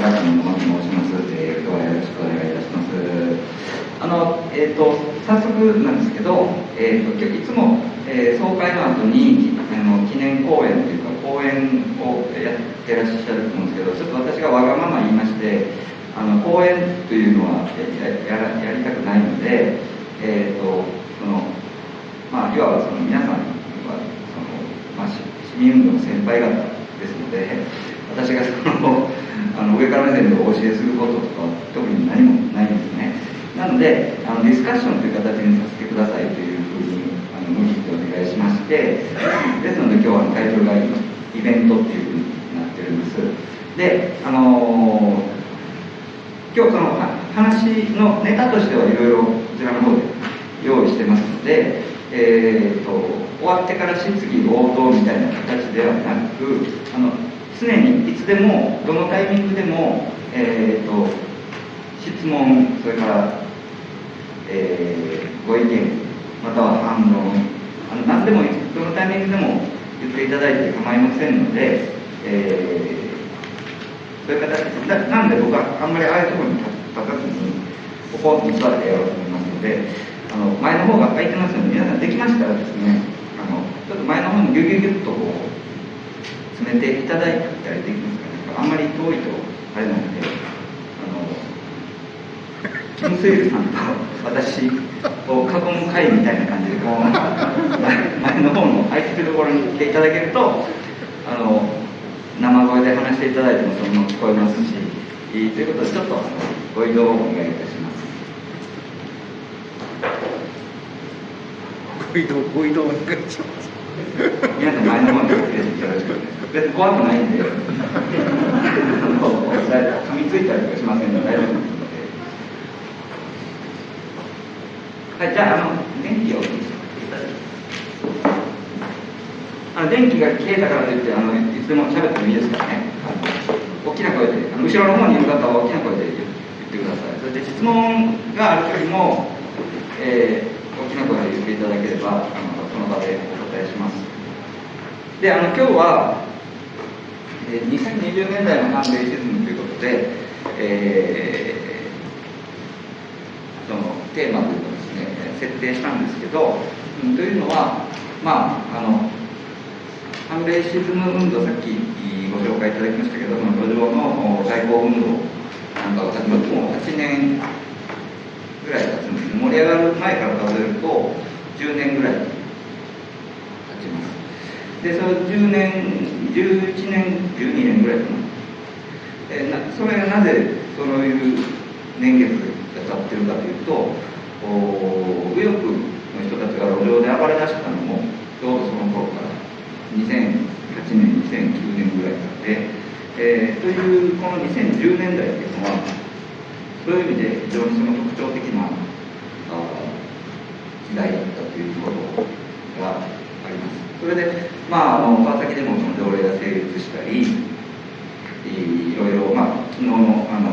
中野野間と申します。えー、今日はよろしくお願いいたします。あの、えっ、ー、と、早速なんですけど、えっ、ー、と、いつも、えー、総会の後に、あの、記念講演というか、講演をやってらっしゃると思うんですけど、ちょっと私がわがまま言いまして、あの、講演というのはやややりたくないので、えっ、と、その、まあ、いわばその皆さんは、その、まあ、市民運動の先輩方ですので、私がそのあの上から目線でお教えすることとか特に何もないんですね。なのであのディスカッションという形にさせてくださいというふうにあの無理してお願いしましてですので今日はタイトルがイベントっていうふうになってるんです。であのー、今日その話のネタとしてはいろいろこちらの方で用意してますので、えーと、終わってから質疑応答みたいな形ではなくあの常にいつでもどのタイミングでも、えーと、質問それから、えー、ご意見または反論あの何でもどのタイミングでも言っていただいて構いませんので、えー、そういう形ななんで僕はあんまりああいうところに立たずにここに座ってやろうと思いますのであの前の方が空いてますので皆さんできましたらですねあのちょっと前の方にギュギュギュッとこう詰めていただいたりできますかねあんまり遠いとあれなのであのキム・スイルさんと私を囲む会みたいな感じでこう前の方の空いてるところに来ていただけるとあの生声で話していただいてもそのまま聞こえますしということでちょっとご移動をお願いいたします。ご移動ご移動お願いします。皆さん前の方に来てよろしく別に怖くないんで、噛みついたりとかしませんので大丈夫ですので。はい、じゃあ、あの、電気をあの電気が消えたからといって、あのいつでも喋ってもいいですからね。大きな声で、あの後ろの方にいる方は大きな声で言ってください。そして質問がある時も、えー、大きな声で言っていただければ、あのその場でお答えします。で、あの今日は、え2020年代の反米シズムということで、えー、そのテーマというかですね設定したんですけど、うん、というのはまああの反米シズム運動さっきご紹介いただきましたけどその路上の外交運動なんかが始まってもう8年ぐらい経つんですね。盛り上がる前から数えると10年ぐらい経ちます。でその10年11年、12年ぐらいかな。え、なそれがなぜそういう年月が経ってるかというと、右翼の人たちが路上で暴れ出したのも、ちょうどその頃から2008年、2009年ぐらいまで、えー、というこの2010年代っていうのは、そういう意味で非常にその特徴的なあ時代だったということがります。それで、まあ、あの川崎でもその条例が成立したり、いろいろ、まあ、昨日のあの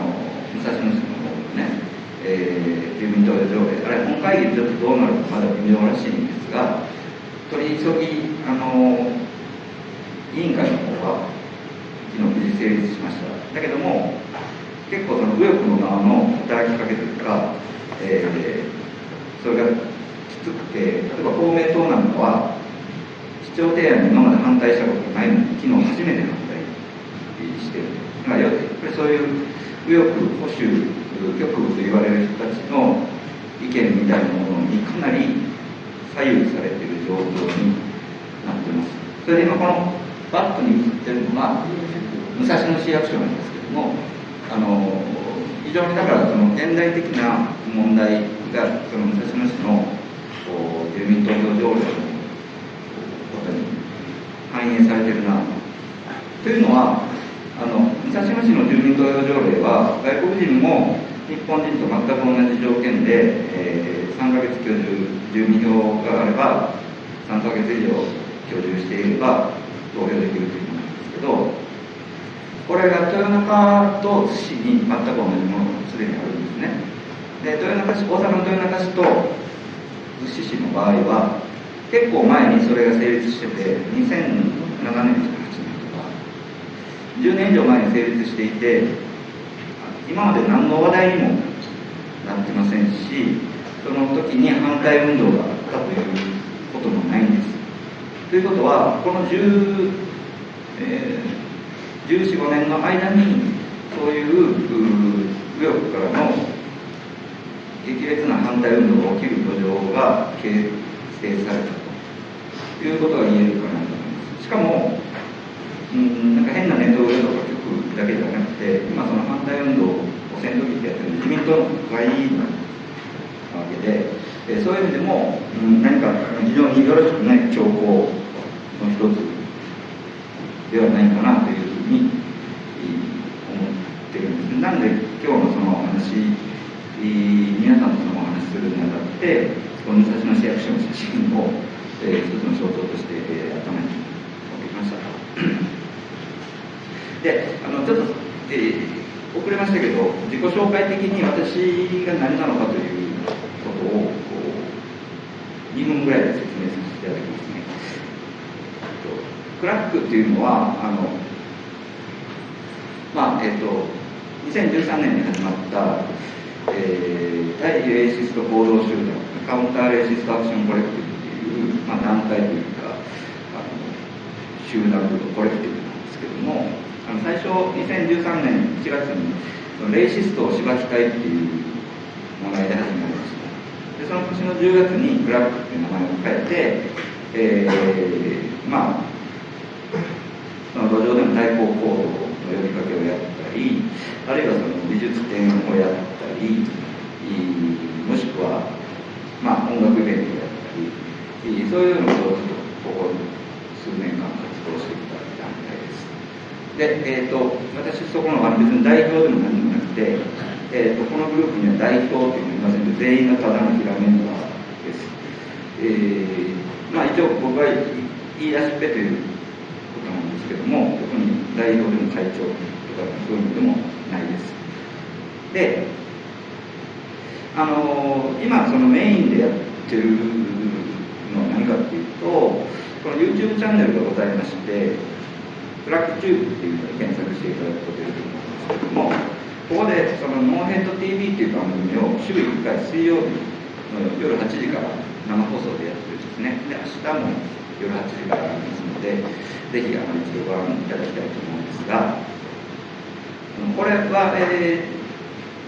武蔵野市の方のね、えー、住民投票条例、あれ、本会議でちょっとどうなるかまだ微妙らしいんですが、取り急ぎ、あの委員会の方は、昨日無事成立しました。だけども、結構その右翼の側の働きかけというか、えー、それがきつくて、例えば公明党なんかは、市長提案に今まで反対したことがないのに、昨日初めて反対してる。だからやっぱりそういう右翼保守極右と言われる人たちの意見みたいなものにかなり左右されている状況になってます。それで今このバットに映ってるのが武蔵野市役所なんですけども、あの非常にだからその現代的な問題がその武蔵野市の住民投票条例の反映されてるなと。いうのはあの武蔵野市の住民投票条例は外国人も日本人と全く同じ条件で、えー、3ヶ月居住住民票があれば3ヶ月以上居住していれば投票できるというものなんですけどこれが豊中と津市に全く同じものがすでにあるんですね。で豊中市大阪の豊中市と津市市の場合は結構前にそれが成立してて2007年とか8年とか10年以上前に成立していて今まで何の話題にもなってませんしその時に反対運動があったということもないんです。ということはこの10、えー、1415年の間にそういう右翼からの激烈な反対運動が起きる土壌が形成されたということが言えるかなと思います。しかもうんなんか変なネット上とか局だけじゃなくて今その反対運動を先導ってやってる自民党の国会議員なわけで、えそういう意味でも、うん、何か非常によろしくない兆候の一つではないかなというふうに思ってるんです。なので今日のその話皆さんとそのお話しするにあたってこの武蔵野市役所の写真を、えー、一つの象徴として、えー、頭に持ってきました。であのちょっと、えー、遅れましたけど自己紹介的に私が何なのかということを2分ぐらいで説明させていただきますね。クラックっていうのはあのまあえっ、ー、と2013年に始まったえー、対レーシスト行動集団カウンターレーシストアクションコレクティブっていう、まあ、団体というかあの集団というかコレクティブなんですけどもあの最初2013年1月にレーシストをしばきたいっていう名前で始まりましたでその年の10月にクラックっていう名前を変えて、えー、まあその路上での対抗行動の呼びかけをやったりあるいはその美術展をやったりもしくは、まあ、音楽イベントであったりそういうのをここ数年間活動してきた団体です。で、えーと、私そこの別に代表でも何でもなくて、えーと、このグループには代表っていうのはいませんけど全員がただのひらメンバーです、えー、まあ一応僕は言い出しっぺということなんですけども特に代表でも会長とかそういうのでもないです。であの今そのメインでやってる何かっていうとこの YouTube チャンネルがございましてブラックチューブっていうのを検索していただくと出ると思うんですけどもここでそのノーヘッド TV っていう番組を週1回水曜日の夜8時から生放送でやってるんですね。で明日も夜8時からありますのでぜひあの一度ご覧いただきたいと思うんですがこれは、えー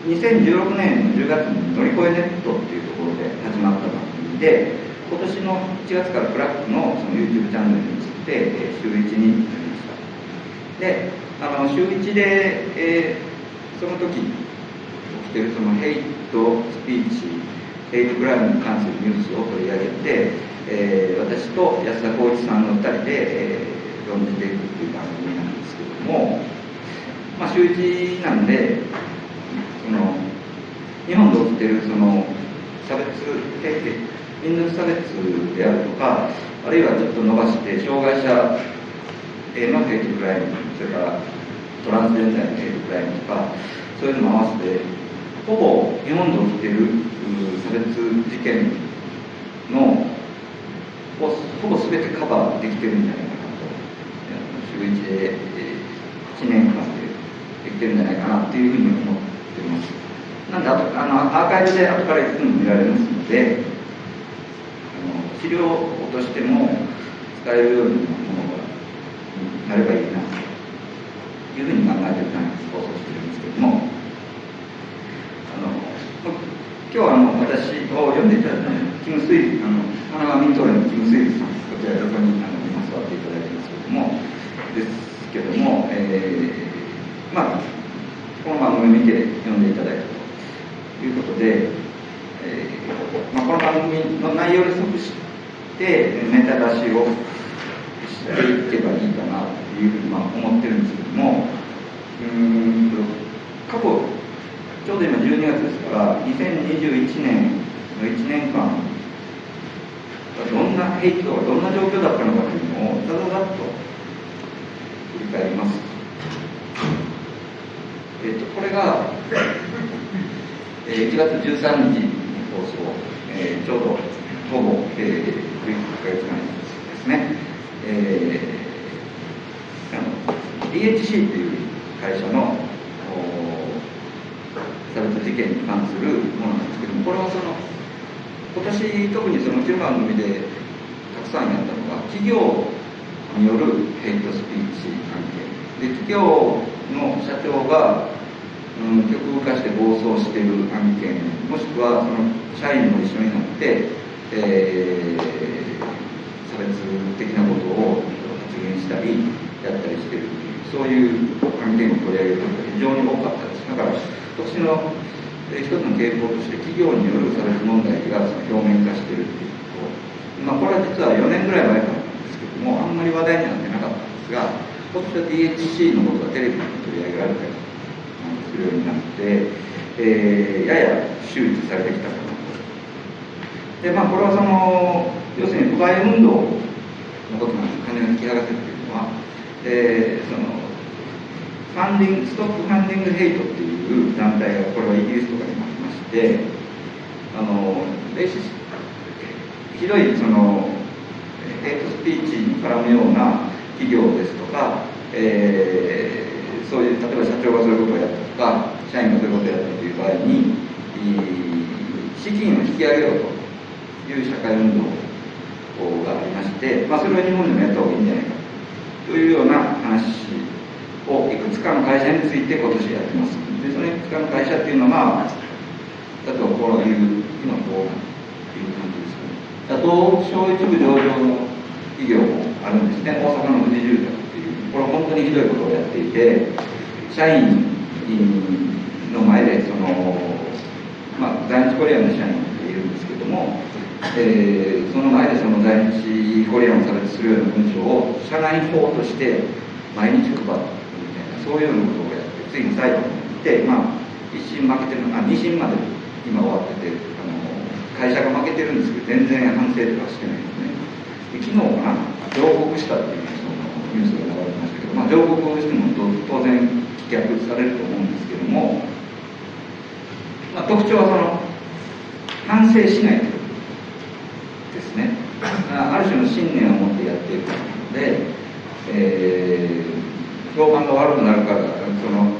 2016年の10月に乗り越えネットっていうところで始まった番組で今年の1月から CRAC のその YouTube チャンネルについて、え週1になりました。であの週1で、えー、その時起きてるそのヘイトスピーチヘイトクライムに関するニュースを取り上げて、えー、私と安田浩一さんの2人で、えー、論じていくっていう番組なんですけども、まあ、週1なんでその日本で起きてるその差別民族差別であるとかあるいはちょっと伸ばして障害者へのヘイトクライムそれからトランスジェンダーのヘイトクライムとかそういうのも合わせてほぼ日本で起きてる差別事件のをほぼ全てカバーできてるんじゃないかなと週1で1年間でできてるんじゃないかなっていうふうに思ってます。なんであとあのアーカイブで後からいくつも見られますので、の資料としても使えるようなものがなればいいなというふうに考えてる放送してるんですけども、あの今日はあの私を読んでいただいたキム・スイ、あの神奈川民党連のキム・スイさん、こちら横にあの今座っていただいてますけども、ですけども、えー、まあこの番組見て読んでいただいたということで、の内容に即してネタ出しをしていけばいいかなというふうにまあ思ってるんですけどもうん過去ちょうど今12月ですから2021年の1年間どんなヘイトがどんな状況だったのかというのをざざざっと振り返ります。えーと、これが、えー、1月13日に放送、えー、ちょうどほぼ、えー、1ヶ月前ですね、えー、あの DHC という会社の差別事件に関するものなんですけどもこれはその今年特にそのうちの番組でたくさんやったのが企業によるヘイトスピーチ関係で企業の社長が、うん、極右化して暴走している案件もしくはその社員も一緒になって、えー、差別的なことを発言したりやったりしてるっていうそういう案件を取り上げることが非常に多かったですだから今年の一つの傾向として企業による差別問題がその表面化しているっていうことまあ、これは実は4年ぐらい前からなん。ですけどもあん。まり話題になってなかったん。ですが今年は DHC のことがテレビに取り上げられたりするようになって、えー、やや周知されてきたかなと。でまあこれはその要するに不買運動のことなんです。金を引き剥がせっていうのは、えー、そのファンディング、ストップファンディングヘイトっていう団体が、これはイギリスとかにもありまして、あの、レシス、ひどいその、ヘイトスピーチに絡むような企業ですとか、えー、そういう、例えば社長がそういうことをやったとか、社員がそういうことをやったという場合に、資金を引き上げようという社会運動がありまして、まあ、それは日本でもやった方がいいんじゃないかというような話をいくつかの会社について今年やってます。で、そのいくつかの会社っていうのは、例えばこういう、今こういう感じですね。あと、小一部上場の企業もあるんですね。大阪の富士住宅、これは本当にひどいことをやっていて、社員の前で、その、まあ、在日コリアンの社員っているんですけども、えー、その前でその在日コリアンを差別するような文章を社内法として毎日配ってそういうようなことをやって、ついに最後に行って、まあ、一審負けてる、あ、二審まで今終わってて、あの、会社が負けてるんですけど、全然反省とかしてないんですね。で昨日かな、上告したっていうそのニュースが流れてましたけど、まあ、上告をしても当然棄却されると思うんですけども、まあ、特徴はその、反省しないということですね。ある種の信念を持ってやっているので、えー評判が悪くなるからその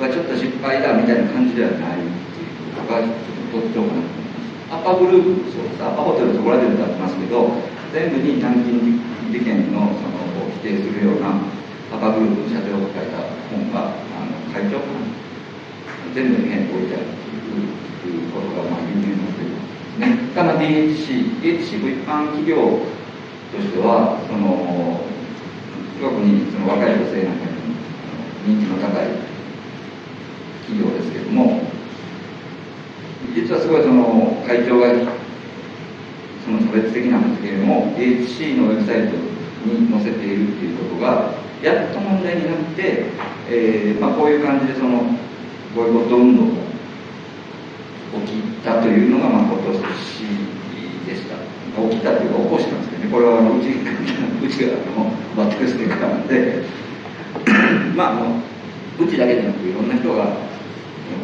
はちょっと失敗だみたいな感じではないっていうのがちょっと特徴かなと思いますアパグループそうですアパホテルそこらで歌ってますけど全部に軟禁事件のその定するようなアパグループの社長が書いた本があの会長全部に変置いてあるっていうことがまあ有名になってるんですね。ただ DHC、DHC も一般企業としてはその特にその若い女性なんかに人気の高い企業ですけれども実はすごいその会長がその差別的な発言を HC のウェブサイトに載せているっていうことがやっと問題になって、えーまあ、こういう感じでそのボイコット運動が起きたというのが、まあ、今年でした。起きたというか起こしたんですけどね。これはうちうちがあのバックステッカーなんで まああのうちだけでなくいろんな人が起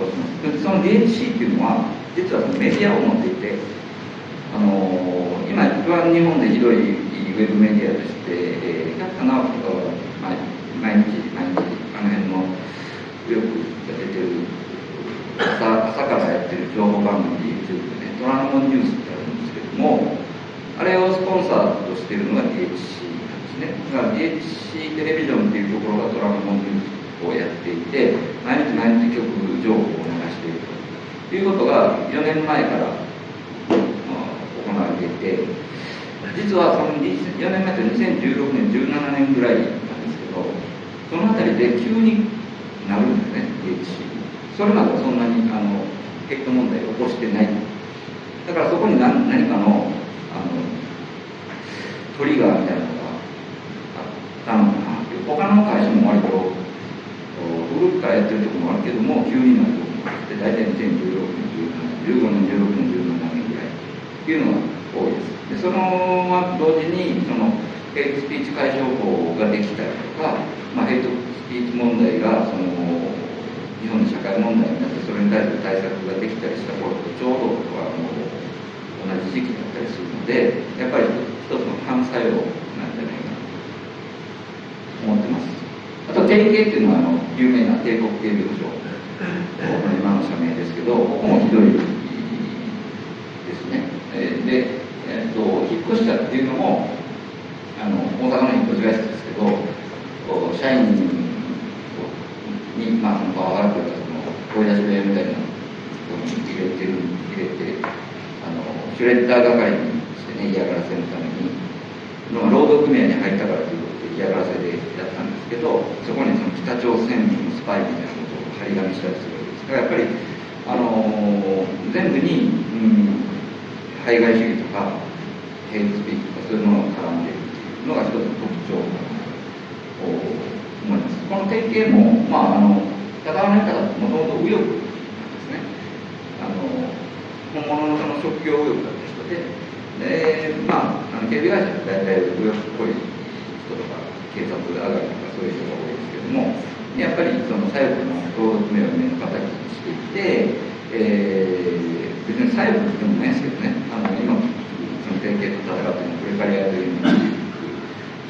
こします。その DHC っていうのは実はそのメディアを持っていてあの今一番日本でひどいウェブメディアとして、えー、百田直樹とかは毎日毎日あの辺のよく出てる朝朝からやってる情報番組 YouTube でね、トランモンニュースってあるんですけども、あれをスポンサーとしてるのが DHC なんですね。だから DHC テレビジョンっていうところがトランモンニュースをやっていて、毎日毎日曲情報を流しているということが4年前から、行われていて、実はその4年前と2016年、17年ぐらいなんですけど、そのあたりで急になるんですね、DHC。それまではそんなにあのヘッド問題を起こしてない。だからそこに何何かのあのトリガーみたいなのがあったのかな他の会社も割と古くからやってるところもあるけども急になるところもあって大体2016年17年15年16年17年ぐらいっていうのが多いです。でそのま同時にそのヘイトスピーチ解消法ができたりとか、まあ、ヘイトスピーチ問題がその日本の社会問題になってそれに対する対策ができたりした頃とちょうどはもう同じ時期だったりするのでやっぱり一つの反作用なんじゃないか思ってます。あと定型っていうのはあの有名な帝国警備保障今の社名ですけど、ここもひどいですね。えーで、えーっと、引っ越したっていうのも、あの大阪の引っ越し会社ですけど、社員に、まあ、そのパワハラというか、その声出し部屋みたいなところに入れてる、入れて、あのシュレッダー係にしてね、嫌がらせのために、まあ労働組合に入ったからということで嫌がらせでやったんですけど、そこにその北朝鮮のスパイみたいなことを張り紙したりするわけです。だからやっぱり、あの全部に、うん、排外主義とか、ヘイトスピーチとかそういうものが絡んでいるっていうのが一つの特徴かなと思います。この典型も、まあ、あの、高輪の方はもともと右翼なんですね。あの、本物のその職業右翼だった人で、で、まあ、あの警備会社って大体右翼っぽい人とか、警察上がりとかそういう人が多いですけども、やっぱりその左翼の労働組合を目の敵にしていて、えー、別に左翼でもないですけどね、あの今、その典型と戦ってのプレカリアというと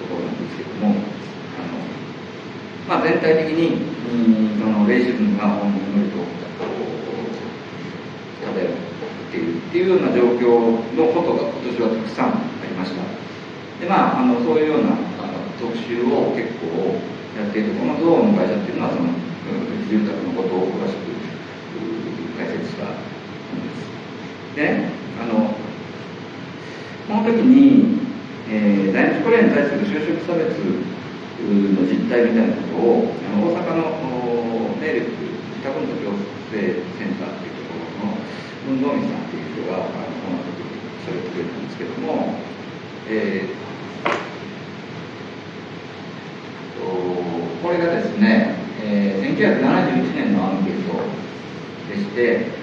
ころなんですけども、あのまあ、全体的に、そのレイシズムが本当にと漂っているっていうような状況のことが今年はたくさんありました。で、まあ、あのそういうようなあの特集を結構やっている、このゾーンの会社っていうのは、そのうん住宅のことを詳しく解説したで。あの、この時に、えー、在日コリアに対する就職差別の実態みたいなことを、あの大阪のおネイレック自宅の行政センターっていうところの運動員さんっていう人が、あのこの時に喋ってくれたんですけども、えーこれがですね、えー1971年のアンケートでして、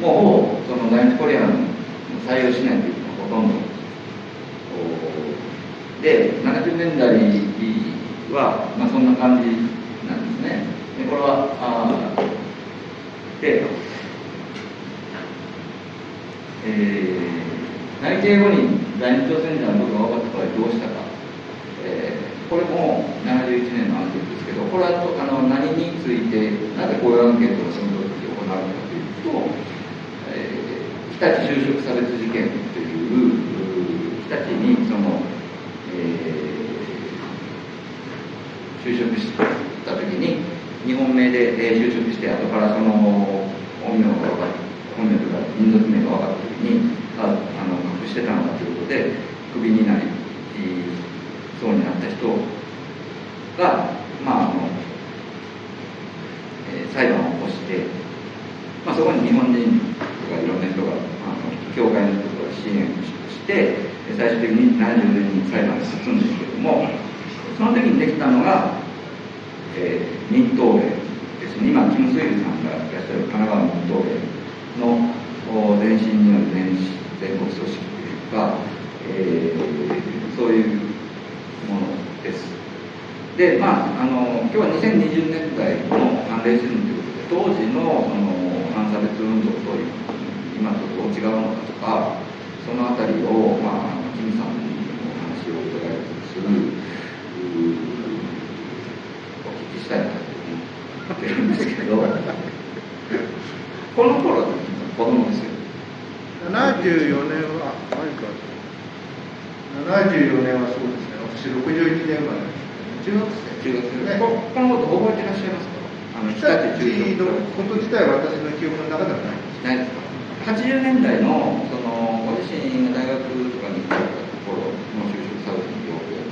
もうほぼその在日コリアンを採用しないというのがほとんどで、70年代は、まあ、そんな感じなんですね。でこれは、あで、えー、内定後に在日朝鮮人のことが分かった場合どうしたか。えーこれも71年のアンケートですけど、これはあの何について、なぜこういうアンケートをその時行うのかというと、日立就職差別事件という、日立にその、えー就職した時に、日本名で、就職して、後からその、本名が分かる本名というか民族名が分かってに、ああの隠してたのだということで、クビになり、そうになった人が、まああのえー裁判を起こして、まあ、そこに日本人とかいろんな人が、あの教会の人とか支援をして、最終的に70年に裁判が進むんですけども、その時にできたのが、えー民党連ですね、今、キム・スイルさんがいらっしゃる神奈川民党連のお前身による全全国組織というか、えーそういうものです。で、まあ、あの今日は2020年代の判例シズムということで、当時のその反差別運動と今とどう違うのかとか、そのあたりを、まあ、キムさんにお話を伺いつつ、うーお聞きしたいなと思ってるんですけど、この頃は子供ですよ。74年は、あマイクある74年はそうですね、私61年生まれですね、中学生。中学生で、ここのこと覚えてらっしゃいますかあの日日立立中のこと自体は私の記憶の中ではない。ないですか？80年代のそのご自身が大学とかに行かれたところの就職サービスの状況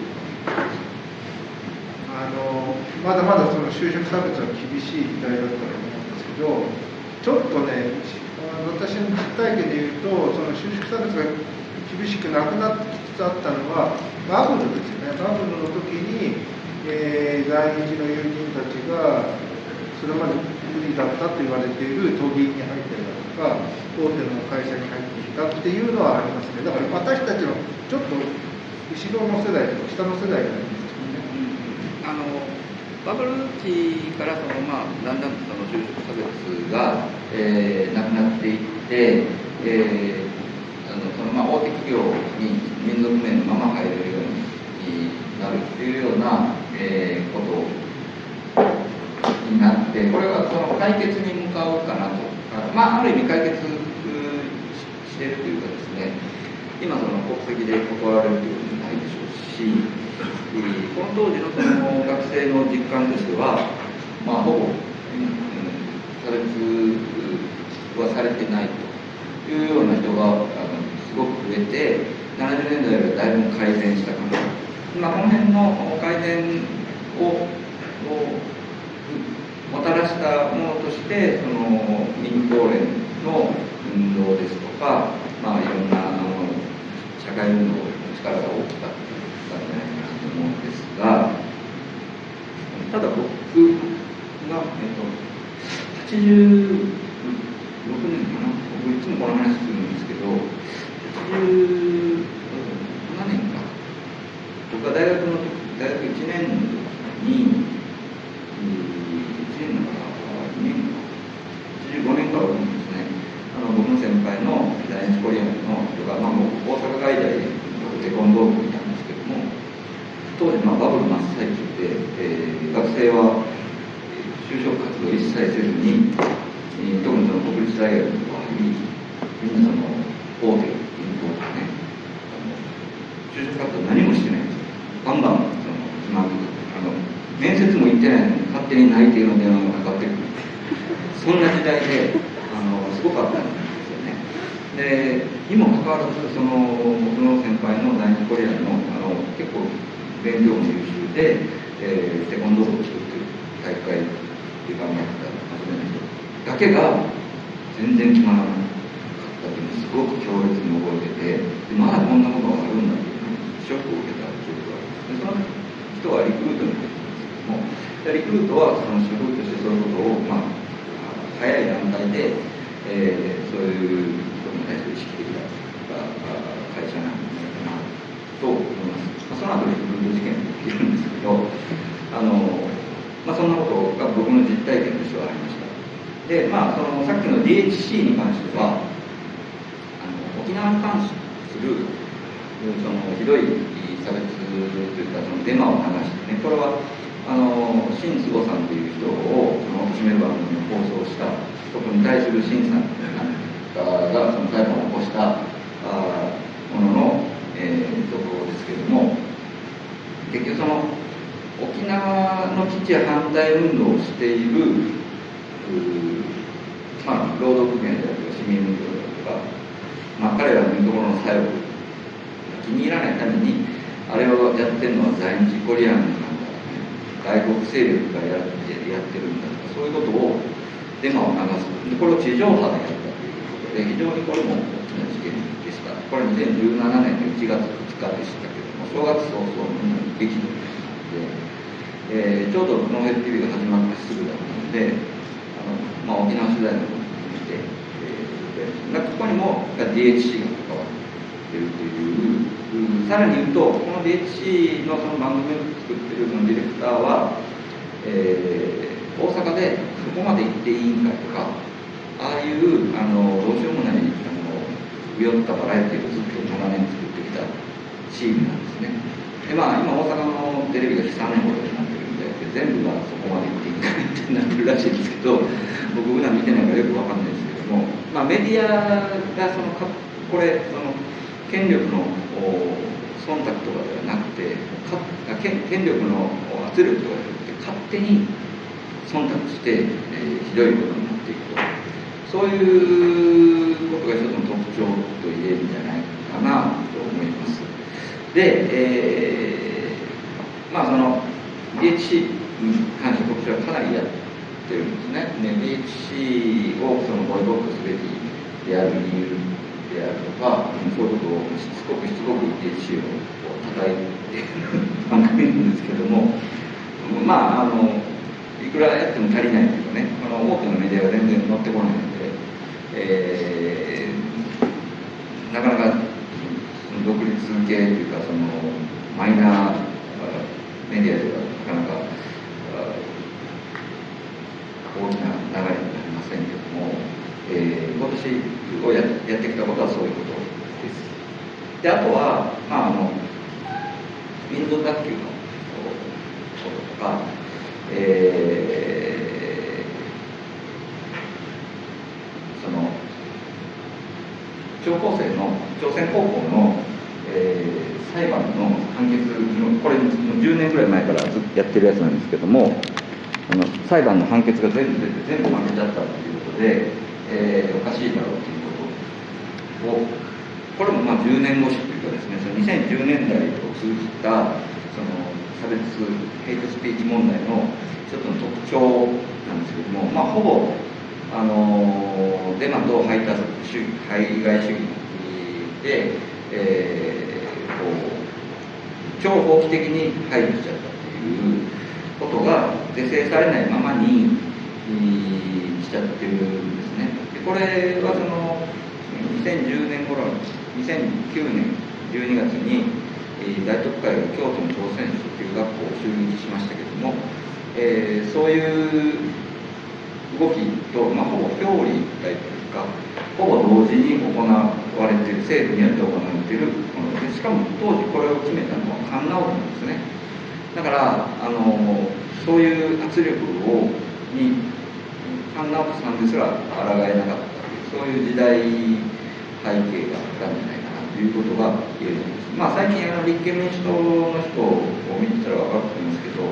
あのまだまだその就職差別は厳しい時代だったと思うんですけど、ちょっとね、私の実体験で言うと、その就職差別が厳しくなくなってきつつあったのは、バブルですよね、バブルの時に、えー在日の友人たちが、それまで無理だったと言われている都議に入ったりだとか、大手の会社に入ってきたっていうのはありますね、だから私たちのちょっと後ろの世代とか下の世代なんですよね。あのバブル期からその、まあ、だんだんとその就職差別が、えーなくなっていって、えーあのそのまあ大手企業に民族名のまま入れるようになるっていうような、えーことにになってこれはその解決に向かうかなと。まあある意味解決してるというかですね今その国籍で断られるということもないでしょうしこの当時のその学生の実感としてはまあほぼ、うん、差別はされてないというような人があのすごく増えて70年代よりはだいぶ改善したかなまあ、この辺の改善をもたらしたものとしてその民放連の運動ですとか、まあ、いろんなあの社会運動の力が大きかったんじゃないかなと思うんですがただ僕が、えっと、86年かな僕いつもこの話するんですけど87年か。僕が大学の時大学1年の時に1年だから2年か85年からですねあの僕の先輩の在日コリアンの人が、まあ、大阪外大でテコンドー部にいたんですけども当時、まあ、バブル真っ最中で、えー、学生は就職活動一切せずに、えー、特にその国立大学の場合にみんなその大手銀行とかね就職活動何もしてないんですよ。バンバンその決まってあの面接も行ってないのに勝手に内定の電話がかかってくる。そんな時代であのすごかったんですよね。でにもかかわらずその僕の先輩の在日コリアンのあの結構勉強も優秀で、えー、テコンドーを作ってる大会で頑張ってた真面目な人だけが全然決まらなかったっていうのすごく強烈に覚えててでまだこんなことがあるんだっていうショックを受けた記憶があるでその人はリクルートに入ってけどもリクルートはその職としてそういうことを、まあ、早い段階で、えー、そういうことに対する意識的な会社なんじゃないかなと思います、まあ、その後リクルート事件も起きるんですけどあの、まあ、そんなことが僕の実体験としてはありました。でまあそのさっきの DHC に関してはあの沖縄に関するそのひどい差別というかそのデマを流してねこれはあの新坪さんという人をその貶める番組を放送したこに対する新さんがその裁判を起こしたあものの、えー、ところですけれども結局その沖縄の基地反対運動をしているまあ、労働組合であるとか市民運動であるとか、まあ、彼らのところの作用が気に入らないためにあれをやってるのは在日コリアン、外国勢力がやってやってるんだとかそういうことをデマを流すでこれを地上波でやったということで非常にこれも大きな事件でしたこれ2017年の1月2日でしたけれども正月早々みんなに激怒で、えー、ちょうどノーヘル TV が始まってすぐだったのであのまあ、沖縄取材のことを見て、えー、ここにも DHC が関わっているという、さらに言うと、この DHC のその番組を作ってるそのディレクターは、えー、大阪でそこまで行っていいんかとか、ああいうあのどうしようもないあの酔ったバラエティをずっと長年作ってきたチームなんですね。でまあ、今大阪のテレビが悲惨なことになってるんで全部がそこまで行っていいんだってなってるらしいんですけど僕普段見てないからよくわかんないですけども、まあ、メディアがそのかこれその権力の忖度とかではなくて権力の圧力とかじゃなくて勝手に忖度して、えー、ひどいことになっていくとそういうことが一つの特徴と言えるんじゃないかなと思いますで、えー、まあその DHC に関して僕はかなりやってるんですね。ね DHC をそのボイコットすべきである理由であるとか、そういうことをしつこくしつこく DHC を叩いている番組なんですけども、まあ、あの、いくらやっても足りないというかね、この多くのメディアが全然乗ってこないので、えー、なかなか独立系というか、そのマイナーメディアではなかなか大きな流れになりませんけども、えー、今年をややってきたことはそういうことです。であとは、まあ、あの民族学級のこととか、え聴高生の朝鮮高校の、えー、裁判の判決のこれ10年ぐらい前からずてるやつなんですけどもあの裁判の判決が全部出て全部負けちゃったっていうことで、えー、おかしいだろうということをこれもまあ10年越しというかですねその2010年代を通じたその差別ヘイトスピーチ問題の一つの特徴なんですけどもまあほぼあのデマと排他主義排外主義で、えー、こう超法規的に排除しちゃった。いうことが是正されないままにしちゃってるんですね。でこれはその2010年頃2009年12月に大特会が京都の朝鮮初級学校を襲撃しましたけども、えー、そういう動きと、まあ、ほぼ表裏一体というかほぼ同時に行われている政府によって行われているものでしかも当時これを決めたのはカンナオなんですねだからあのそういう圧力をにカンナオさんですら抗えなかったそういう時代背景があったんじゃないかなということが言えるんです。まあ最近あの立憲民主党の人を見てたら分かると思いますけど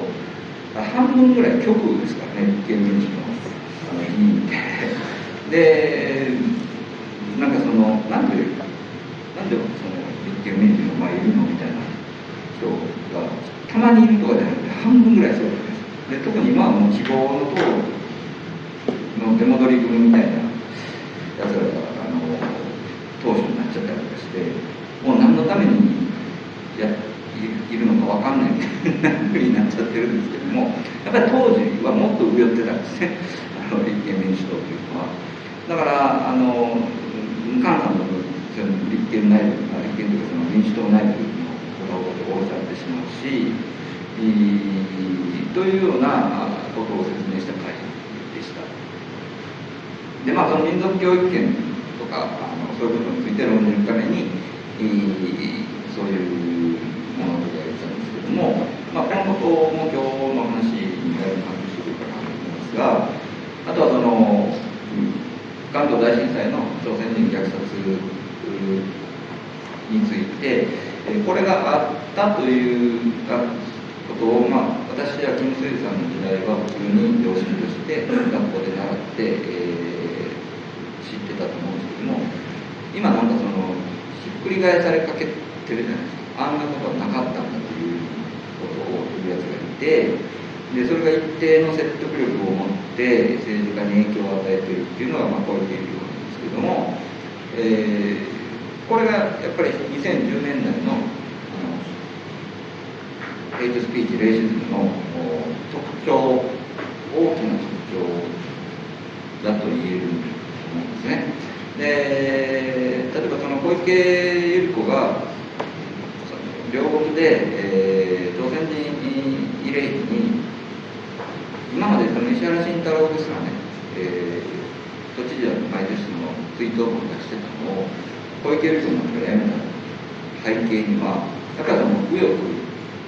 半分ぐらい極右ですからね立憲民主党あの議員で。なんかそのなんでなんでその立憲民主の前いるのみたいな人がたまにいるとかじゃなくて半分ぐらいそうで特に今はもう希望の党の出戻り組みたいなやつらがあの党首になっちゃったりとかしてもう何のためにやいるのか分かんないみたいなふうになっちゃってるんですけどもやっぱり当時はもっと上寄ってたんですねの立憲民主党というのは。だから、あの、菅さんの立憲内部、立憲というかその民主党内部のことを降ろされてしまうし、というようなことを説明した会でした。で、まあ、その民族教育権とか、あのそういうことについて論じるために、そういうものをやりたんですけども、まあ、このことも今日の話にだいぶ関係してくるかなと思いますが、あとはその関東大震災の朝鮮人虐殺についてこれがあったということを、まあ、私はキム・スイさんの時代は普通に両親として学校で習って、えー、知ってたと思うんですけども今なんかそのひっくり返されかけてるじゃないですか。あんなことはなかったんだということを言うやつがいてでそれが一定の説得力を持って政治家に影響を与えているっていうのが、まあ、こういう現象なんですけども、えー、これがやっぱり2010年代のヘイトスピーチレイシズムの特徴大きな特徴だと言えると思うんですね。で例えばその小池百合子が両国で、えー、朝鮮人慰霊碑に今までその石原慎太郎ですらね、えー、都知事は毎年その追悼文を出してたのを小池百合子のがやめた背景にはやっぱりその右翼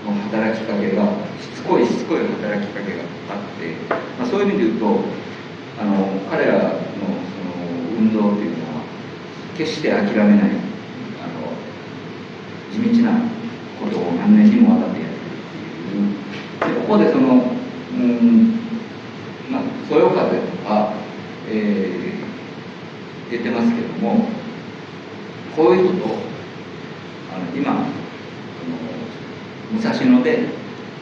の働きかけがしつこいしつこい働きかけがあって、まあ、そういう意味で言うとあの彼らのその運動っていうのは決して諦めないあの地道なことを何年にもわたってやってるっていうでここでそのうんまあそよ風とか、えー、出てますけどもこういうことをあの今の武蔵野で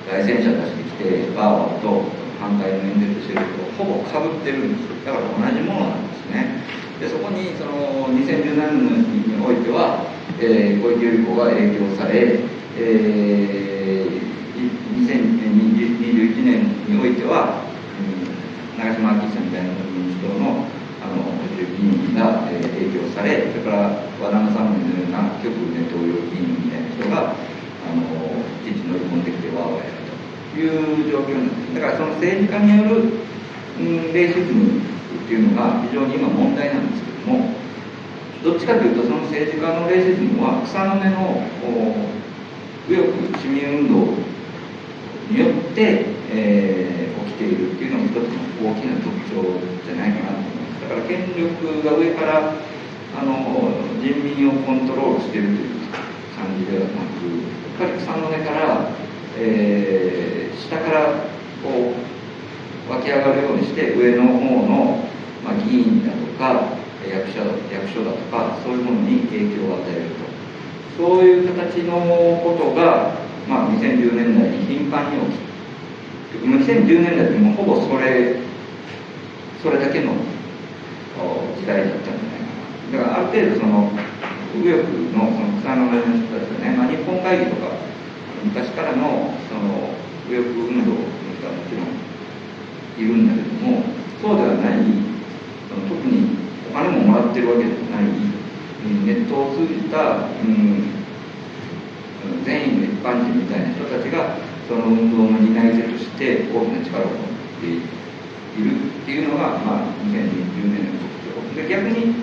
外戦車出してきてバーワーと反対の演説してるとほぼかぶってるんですだから同じものなんですね。でそこにその2017年においては、えー、小池百合子が影響され、えー、2021年においては、うん、長島昭久みたいな民主党のあの議員が、えー、影響されそれから和田政宗のような極右ネトウヨ議員みたいな人があのいちいち乗り込んできてわーわーやるという状況なんです。だからその政治家による、うん、レイシズムっていうのが非常に今問題なんですけどもどっちかというとその政治家のレイシズムは草の根の右翼市民運動によって、えー、起きているっていうのも一つの大きな特徴じゃないかなと。から権力が上からあの人民をコントロールしているという感じではなくやっぱり草の根から、えー、下からこう湧き上がるようにして上の方の、まあ、議員だとか役者役所だとかそういうものに影響を与えると。そういう形のことが、まあ、2010年代に頻繁に起きて2010年代でもほぼそれそれだけの時代だったんじゃないかなだからある程度その右翼のその草の根の人たちがね、まあ、日本会議とか昔からのその右翼運動の人はもちろんいるんだけどもそうではない特にお金ももらってるわけではないネットを通じた、うん、善意の一般人みたいな人たちがその運動の担い手として大きな力を持っているいるっていうのが、まあ、2020年の特徴で逆に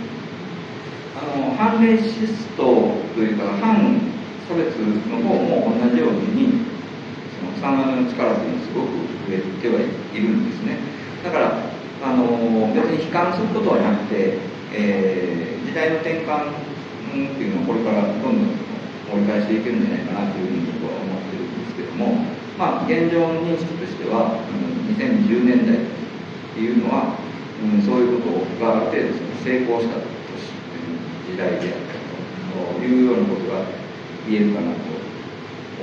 あの反レシストというか反差別の方も同じようにその草の根の力というのはすごく増えてはいるんですね。だからあの別に悲観することはなくて、えー、時代の転換っていうのをこれからどんどん盛り返していけるんじゃないかなというふうに僕は思ってるんですけどもまあ現状認識としては、うん、2010年代っていうのは、うん、そういうことがある程度成功した年時代であったというようなことが言えるかなと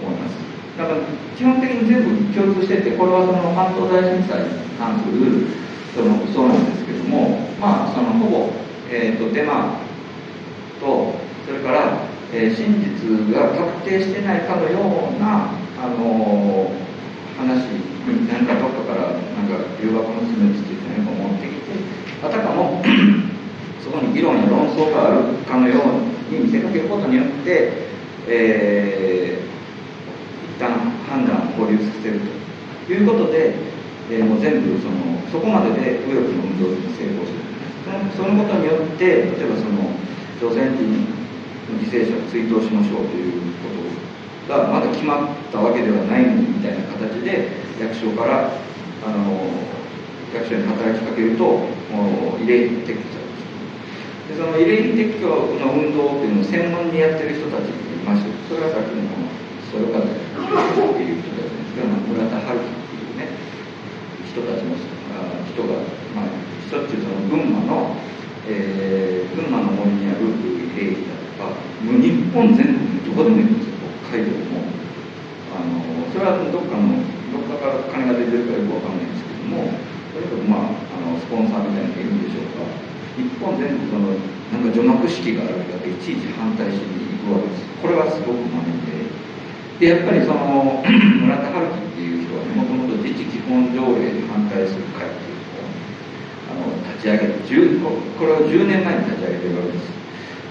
思います。だから基本的に全部共通しててこれはその関東大震災に関するそのそうなんですけども、まあ、そのほぼ、えーと、デマと、それから、えー、真実が確定してないかのような、あのー、話に、何かどっから、なんか、留学の詰めつっていうのを持ってきて、あたかも そこに議論や論争があるかのように見せかけることによって、えー、一旦判断を保留させるということで、えー、もう全部そのそこまでで右翼の運動に成功するそのことによって例えばその朝鮮人の犠牲者を追悼しましょうということがまだ決まったわけではないみたいな形で役所からあの役所に働きかけるともう慰霊撤去されますでその慰霊撤去の運動っていうのを専門にやってる人たちがいましてそれはさっきのこのそよ風っていう人たちですけど村田春樹っていうね人たちの人が、まあ、しょっちゅうその群馬の、えー、群馬の森にある慰霊碑だとかもう日本全国どこでもいいんですよ。北海道もあのそれはどっかのどっかから金が出てるかよくわかんないんですけどもとまああのスポンサーみたいなのがいるんでしょうか日本全国そのなんか除幕式があるだけいちいち反対しに行くわけです。これはすごくまめででやっぱりその村田春樹っていう人はもともと自治基本条例に反対する会っていうのをあの立ち上げてこれを10年前に立ち上げてるわけです。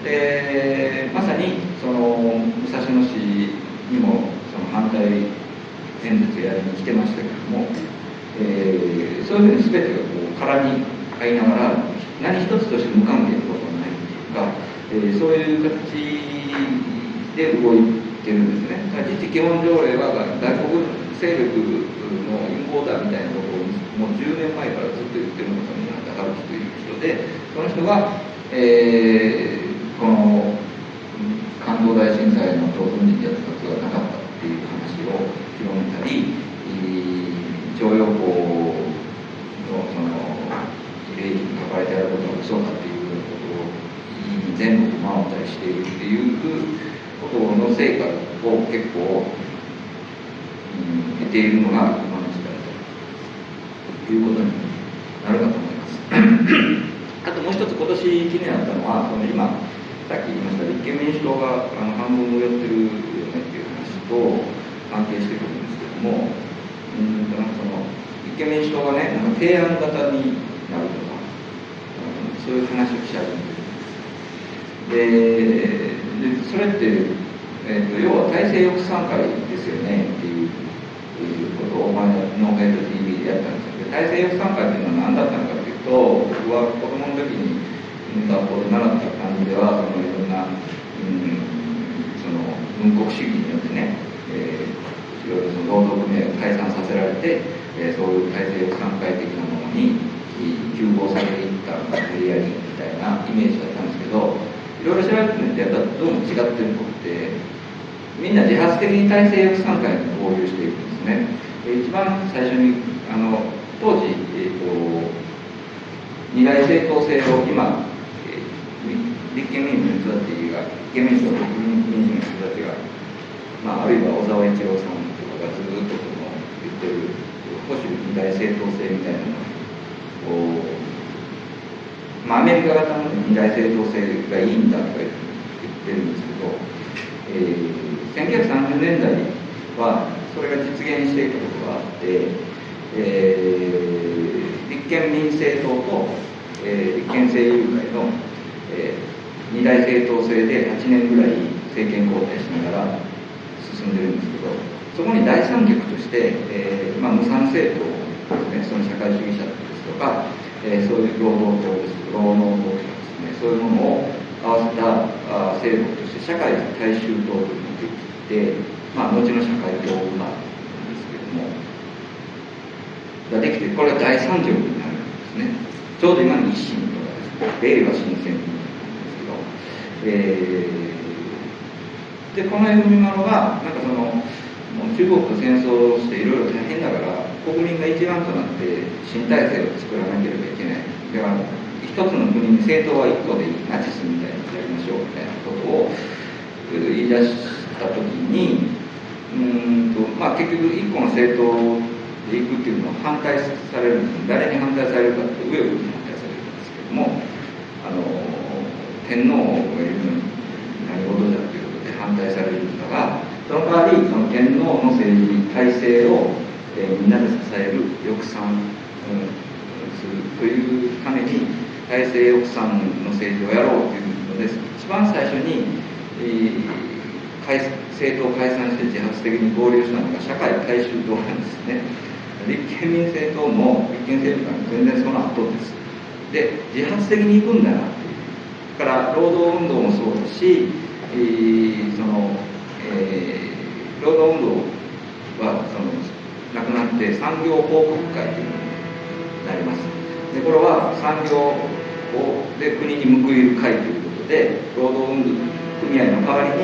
でまさにその武蔵野市にもその反対演説やりに来てましたけども、えー、そういうふうに全てがこう空に合いながら何一つとして無関係なことはないっていうか、えー、そういう形で動いてるんですね。自治基本条例は外国勢力の陰謀だみたいなことをもう10年前からずっと言ってるのがその中春樹という人で、その人が、えー、この関東大震災の当分にやった活がなかったっていう話を広めたり、徴用工のその慰霊碑に書かれてあることが嘘だっていうことを全国回ったりしているっていうことの成果を結構、うん、得ているのが今の時代ということになるかと思います。あともう一つ今年気になったのは、その今、さっき言いました立憲民主党があの半分をやってるよねっていう話と関係してくるんですけども、うんなんかその立憲民主党がね、なんか提案型になるとか、うん、そういう話をし始めて。でそれって、えーと、要は体制抑散会ですよねっていうことを前のノーヘッド TV でやったんですけど体制抑散会っていうのは何だったのかっていうと僕は子供の時に学校で習った感じではそのいろんな、うん、その軍国主義によってね、えー、いろいろその労働組合を解散させられて、えー、そういう体制抑散会的なものに急行されていった無理やりみたいなイメージだったんですけどいろいろ調べてみるとやっぱどうも違ってることってみんな自発的に体制抑散会に合流していくんですね。一番最初にあの当時、えーと、二大政党制を今、立憲民主の人たちが立憲民主と国民民主の人たちが、まあ、あるいは小沢一郎さんとかがずっとその言ってる保守二大政党制みたいなのをまあ、アメリカ型の二大政党制がいいんだとか言ってるんですけど、えー、1930年代はそれが実現していたことがあって、えー、立憲民政党と、えー、立憲政友会の、えー、二大政党制で8年ぐらい政権交代しながら進んでるんですけどそこに第三極として、えーまあ、無産政党ですねその社会主義者ですとかえー、そういう労働党です労働党とかですねそういうものを合わせたあ制度として社会大衆党というのができて、まあ、後の社会共和なんですけどもができてこれが第三条になるんですね。ちょうど今の維新とかですね令和新選組、えー、でこの読み物がなんかその中国と戦争をしていろいろ大変だから国民が一丸となって新体制を作らなければいけない。だから一つの国に政党は一個でいいナチスみたいにやりましょうみたいなことを言い出した時にうんと、まあ、結局一個の政党でいくっていうのは反対されるんです。誰に反対されるかって上をに反対されるんですけどもあの天皇がいるのに何事だっていうことで反対されるんだがその代わりその天皇の政治体制を、えー、みんなで支える抑散、うん、するというために体制抑散の政治をやろうというので一番最初に、えー、政党解散して自発的に合流したのが社会大衆党なんですね。立憲民政党も立憲政党が全然その後です。で自発的に行くんだなから労働運動もそうだし、えー、そのえー、労働運動はそのなくなって産業報告会というのになります。でこれは産業をで国に報いる会ということで労働運動組合の代わり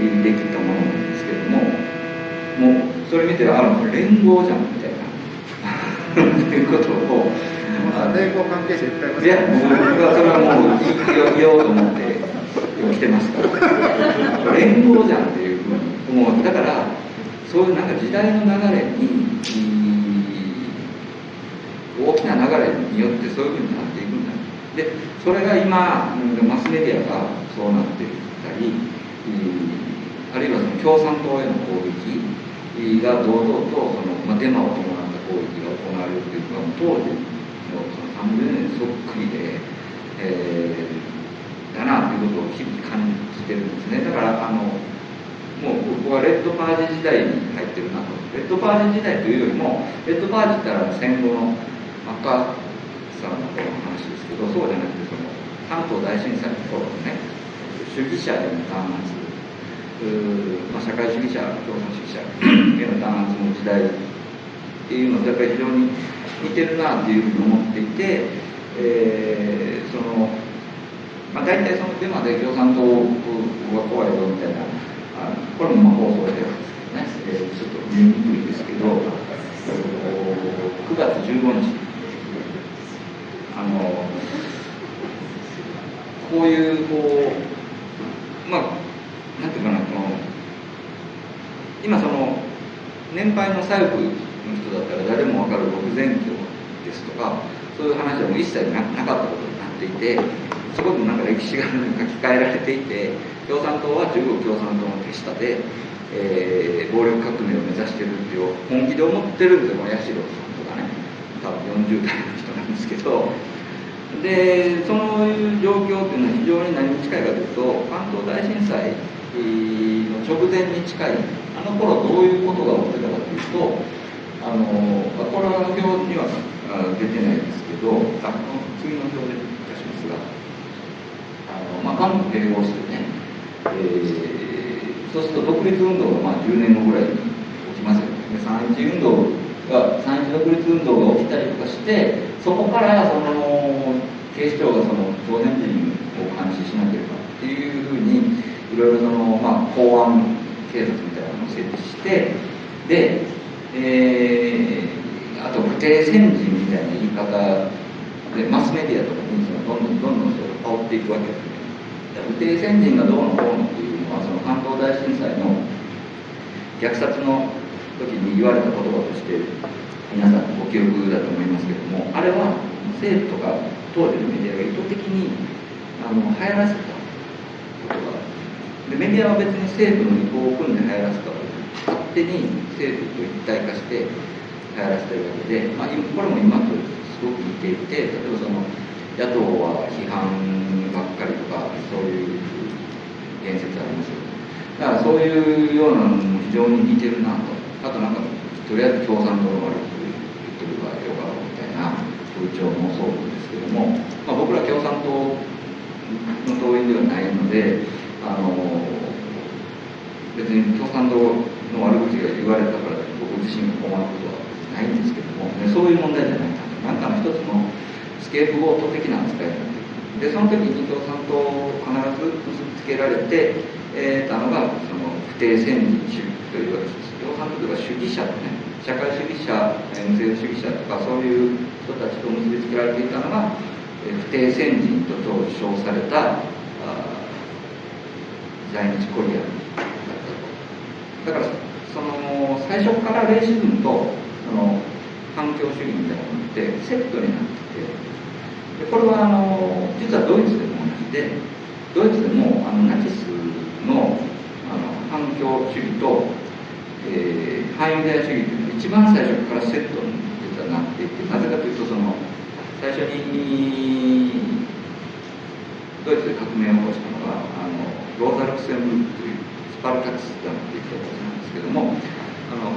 にできたものなんですけどももうそれ見てあの連合じゃんみたいな ということを連合関係者いっぱいや僕はそれはもう言おうと思って来てますから連合じゃんっていうもうだからそういうなんか時代の流れに大きな流れによってそういうふうになっていくんだ。でそれが今マスメディアがそうなっていったりあるいはその共産党への攻撃が堂々とその、まあ、デマを伴った攻撃が行われるというのは当時のその30年そっくりで、えー、だなということを日々感じてるんですね。だからあのもう僕はレッドパージ時代に入ってるなと。レッドパージ時代というよりもレッドパージって言ったら戦後の赤さんの頃の話ですけどそうじゃなくてその関東大震災の頃のね主義者への弾圧。まあ、社会主義者共産主義者への弾圧の時代っていうのとやっぱり非常に似てるなっていうふうに思っていて、えー、そのまあ、大体そのデマで共産党が怖いぞみたいなあこれもまあ放送ではですけどね、えー、ちょっと見にくいですけど、9月15日、あの、こういう、こう、まあ、なんていうかな、この、今その、年配の左翼の人だったら誰もわかる僕前教ですとか、そういう話はもう一切なかったことになっていて、すごくなんか歴史が書き換えられていて、共産党は中国共産党の手下で、えー、暴力革命を目指してるっていう本気で思ってるんですよこの八代さんとかね多分40代の人なんですけどでそういう状況っていうのは非常に何に近いかというと関東大震災の直前に近いあの頃どういうことが起きてたかというとあのこれは表には出てないですけどあの次の表で出しますがあの、まあ、韓国併合してねえー、そうすると独立運動がまあ10年後ぐらいに起きますよね。三一運動が三一独立運動が起きたりとかしてそこからその警視庁がその朝鮮人を監視しなければっていうふうにいろいろその、まあ、公安警察みたいなのを設置してで、え、あと不定先人みたいな言い方でマスメディアとかにそのどんどんどんどんそれを煽っていくわけですね。不定先人がどうのこうのっていうのはその関東大震災の虐殺の時に言われた言葉として皆さんご記憶だと思いますけれどもあれは政府とか当時のメディアが意図的にあの流行らせた言葉でメディアは別に政府の意向を組んで流行らせたわ手に政府と一体化して流行らせてるわけで、まあ、これも今とすごく似ていて例えばその野党は批判ばっかりとかそういう言説ありますよね。だからそういうようなのも非常に似てるなと。あとなんかとりあえず共産党の悪く言ってる場合よかろうみたいな風潮もそうなんですけども、まあ、僕ら共産党の党員ではないのであの別に共産党の悪口が言われたから僕自身が困ることはないんですけども、ね、そういう問題じゃない。ななんかの一つのスケープゴート的な扱いになってでその時に共産党を必ず結びつけられて、えー、たのがその不定先人主義というわけです共産党とか主義者とね社会主義者無政府主義者とかそういう人たちと結びつけられていたのが不定先人と称された在日コリアンだからその最初からレイシズムとその環境主義みたいなものってセットになっててでこれはあの実はドイツでも同じでドイツでもあのナチスのあの環境主義と、えー、反ユダヤ主義というのは一番最初からセットに実はなっていてなぜかというとその最初にドイツで革命を起こしたのがあのローザ・ルクセンブルクというパルタクスっていう人たちなんですけどもあの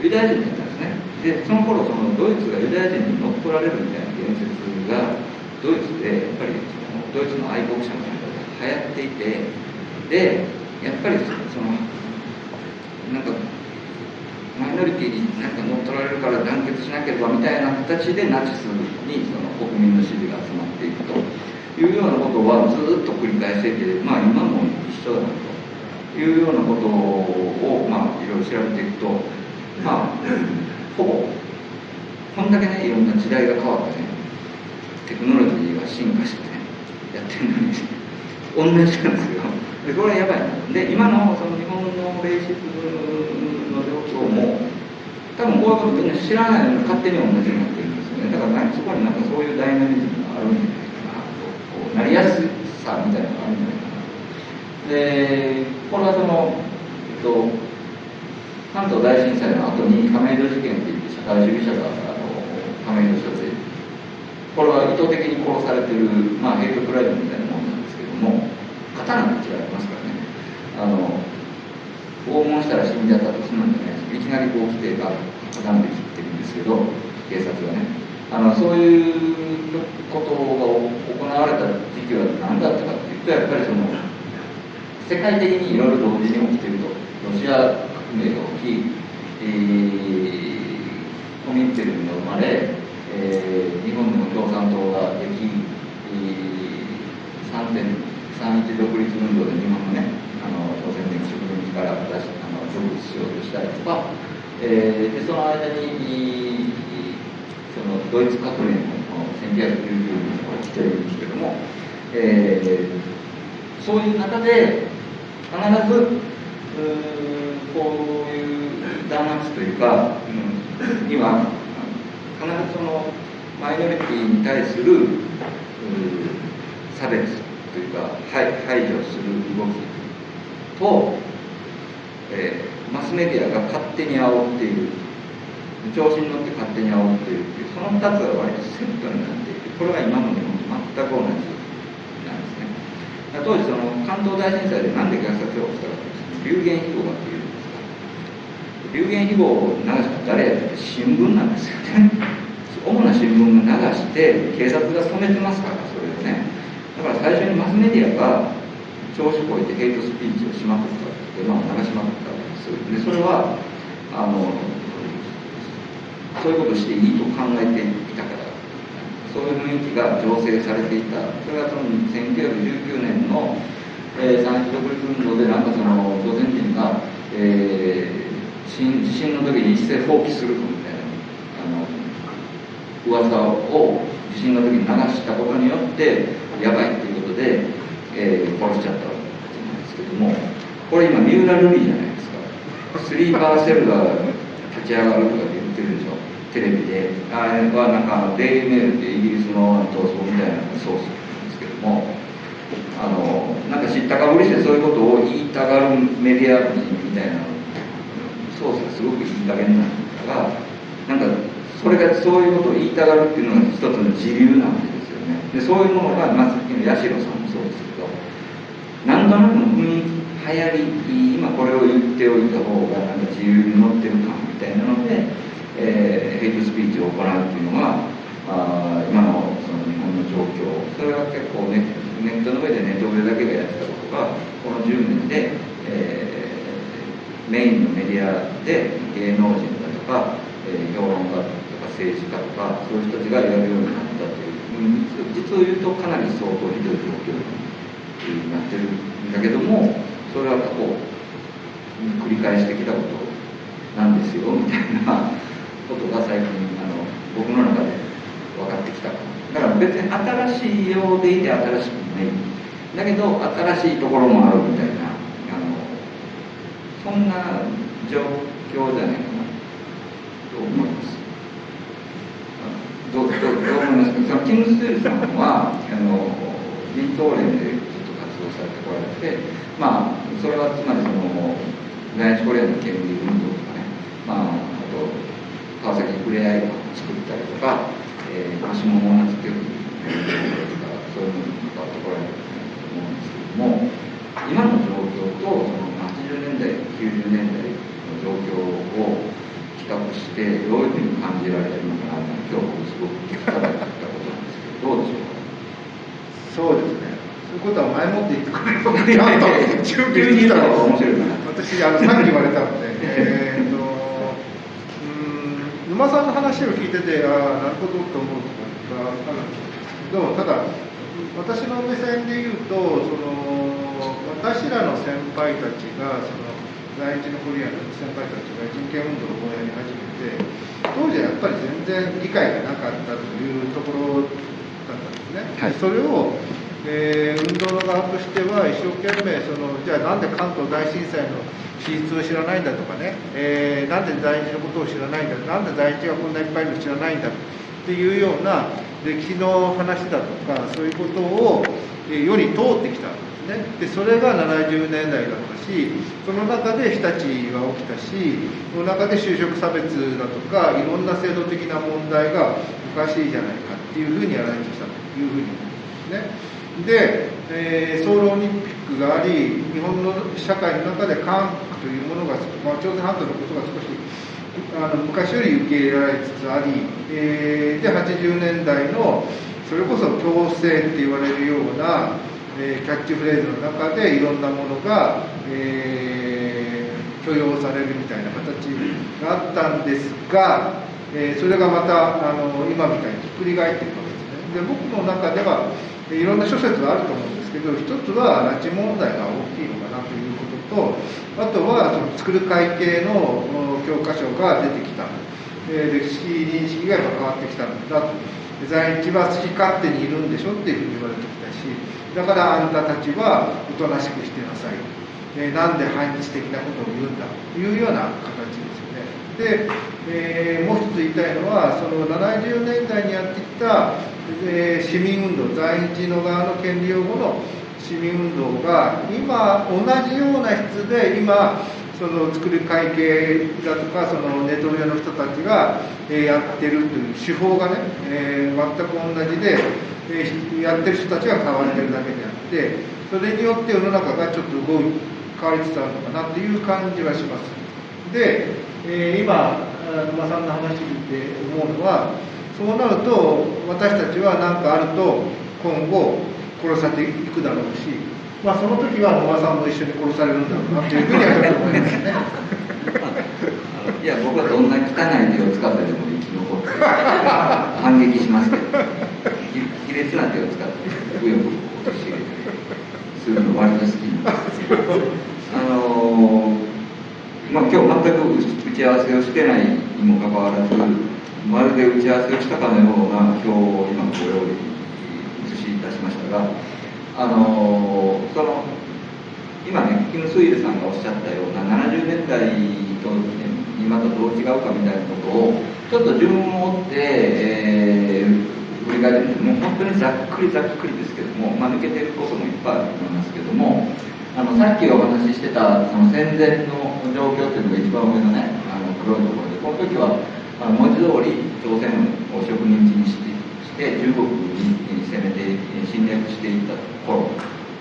ユダヤ人だったんですね。でその頃そのドイツがユダヤ人に乗っ取られるみたいな言説がドイツでやっぱりそのドイツの愛国者の中で流行っていてでやっぱりそのなんかマイノリティになんか乗っ取られるから団結しなければみたいな形でナチスにその国民の支持が集まっていくというようなことはずっと繰り返していて、まあ、今も一緒だなというようなことを、まあ、いろいろ調べていくと、まあ、ほぼこんだけねいろんな時代が変わってねテクノロジーが進化してねやってるのに同じなんですよ。でこれはやばい。なで今のその日本のレーシズムの状況も多分こういうことみんな知らないのに勝手に同じになってるんですよね。だからそこになんかそういうダイナミズムがあるんじゃないかなりやすさみたいなのがあるんじゃないかなでこれはその、えっと、関東大震災の後に亀戸事件っていって社会主義者があの亀戸所でこれは意図的に殺されてる、まあ、ヘイトクライムみたいなもんなんですけども刀と違いますからね。あの拷問したら死んじゃったとするんでねいきなりこう来てが刀で切ってるんですけど警察がね。あのそういうことが行われた時期は何だったかっていうとやっぱりその世界的にいろいろ同時に起きているとロシア革命が起き、えー、コミンテルンが生まれ、えー、日本でも共産党ができ、えー、3.31独立運動で日本のねあの朝鮮人植民地から出しあの独立しようとしたりとか、えー、でその間にそのドイツ革命の1990年が起きているんですけども、えー、そういう中で必ずこういう弾圧というか、うん、には必ずそのマイノリティに対する差別というか排除する動きと、えー、マスメディアが勝手に煽っている。調子に乗って勝手に煽っているっていうその2つが割とセットになっていてこれは今の日本と全く同じ。当時その関東大震災で何で虐殺をしたかというと流言飛語がっていうんですか流言飛語を流した誰やって新聞なんですよね。主な新聞が流して警察が染めてますからそれでね。だから最初にマスメディアが調子こいてヘイトスピーチをしまくったデマを流しまくったわけですでそれはあのそういうことしていいと考えていたからそういう雰囲気が醸成されていた。それはその1919年の、えー、産地独立運動でなんかその朝鮮人が、えー、地震の時に一斉放棄するみたいなあの噂を地震の時に流したことによってやばいっていうことで、えー、殺しちゃったわけなんですけどもこれ今三浦瑠麗じゃないですか。スリーパーセルが立ち上がるとかって言ってるでしょテレビであれはなんかデイリーメールってイギリスの闘争みたいなソースなんですけどもあのなんか知ったかぶりしてそういうことを言いたがるメディア人みたいなソースがすごくいい加減なんだからなんかそれがそういうことを言いたがるっていうのが一つの自流なわけですよね。でそういうものが、まあ、さっきの八代さんもそうですけど何となくの雰囲気流行り今これを言っておいた方がなんか自由に乗ってる感みたいなのでえー、ヘイトスピーチを行うっていうのがあ今のその日本の状況。それは結構ネネットの上でネット上だけがやってたことがこの10年で、えー、メインのメディアで芸能人だとか、えー、評論家とか政治家とかそういう人たちがやるようになったという実を言うとかなり相当ひどい状況になってるんだけどもそれは過去繰り返してきたことなんですよみたいなことが最近あの僕の中で分かってきた。だから別に新しいようでいて新しくない。だけど新しいところもあるみたいな。あのそんな状況じゃないかな。と思います？どどどう思います？かそのキム・ステルさんはあの民党連でずっと活動されてこられてまあそれはつまりその第一コリアの権利運動とか川崎ふれあい館を作ったりとか、えー、足ももとかそういうのに関わってこられると思うんですけども今の状況とその80年代90年代の状況を比較してどういうふうに感じられてるのかなって今日僕すごく聞きたかったことなんですけどどうでしょうか？そうですね。そういうことは前もって言ってくれると中継に来たら面白いな。私あのさっき言われたので、えーと沼さんの話を聞いててああなるほどと思うところがあるんですけどただ私の目線で言うとその私らの先輩たちがその在日のコリアンの先輩たちが人権運動をやり始めて当時はやっぱり全然理解がなかったというところだったんですね。はい、それをえ、運動の側としては一生懸命そのじゃあなんで関東大震災の史実を知らないんだとかね、えー、なんで在日のことを知らないんだなんで在日がこんないっぱいいるの知らないんだっていうような歴史の話だとかそういうことを、世に通ってきたんですねでそれが70年代だったしその中で日立は起きたしその中で就職差別だとかいろんな制度的な問題がおかしいじゃないかっていうふうにやられてきたというふうに思うんですね。で、えー、ソウルオリンピックがあり日本の社会の中で韓国というものが、まあ、朝鮮半島のことが少しあの昔より受け入れられつつあり、えー、で80年代のそれこそ強制って言われるような、えー、キャッチフレーズの中でいろんなものが、えー、許容されるみたいな形があったんですが、えー、それがまたあの今みたいにひっくり返っていくわけです。で僕の中ではいろんな諸説があると思うんですけど一つは拉致問題が大きいのかなということとあとはその作る会計の教科書が出てきた、歴史認識が変わってきたんだ。と在日は好き勝手にいるんでしょっていうふうに言われてきたしだからあんたたちはおとなしくしてなさい、えなんで反日的なことを言うんだ。というような形ですよね。で、えー、もう一つ言いたいのはその70年代にやってきたで市民運動在日の側の権利擁護の市民運動が今同じような質で今その作る会計だとかそのネトウヨの人たちが、えやってるという手法がね、えー、全く同じで、え、やってる人たちが変わってるだけであってそれによって世の中がちょっと動い変わりつつあるのかなという感じはします。で、えー、今沼さんの話聞いて思うのはそうなると私たちは何かあると今後殺されていくだろうし、まあ、その時は野間さんも一緒に殺されるんだろうなというふうには思いますね。いや僕はどんな汚い手を使ってでも生き残って反撃しますけど。卑劣な手を使って右翼を陥れたりするの割と好きなんですけどあのまあ今日全く打ち合わせをしてないにもかかわらずまるで打ち合わせをしたかのような表を今ご用意映しいたしましたがあのその今ねキム・スイルさんがおっしゃったような70年代と今とどう違うかみたいなことをちょっと順を追って、えー、振り返ってもう本当にざっくりざっくりですけども、まあ、抜けてることもいっぱいあると思いますけどもあのさっきお話ししてたその戦前の状況っていうのが一番上のねあの黒いところでこの時はあの文字通り朝鮮を植民地にしてして中国に攻めて侵略していった頃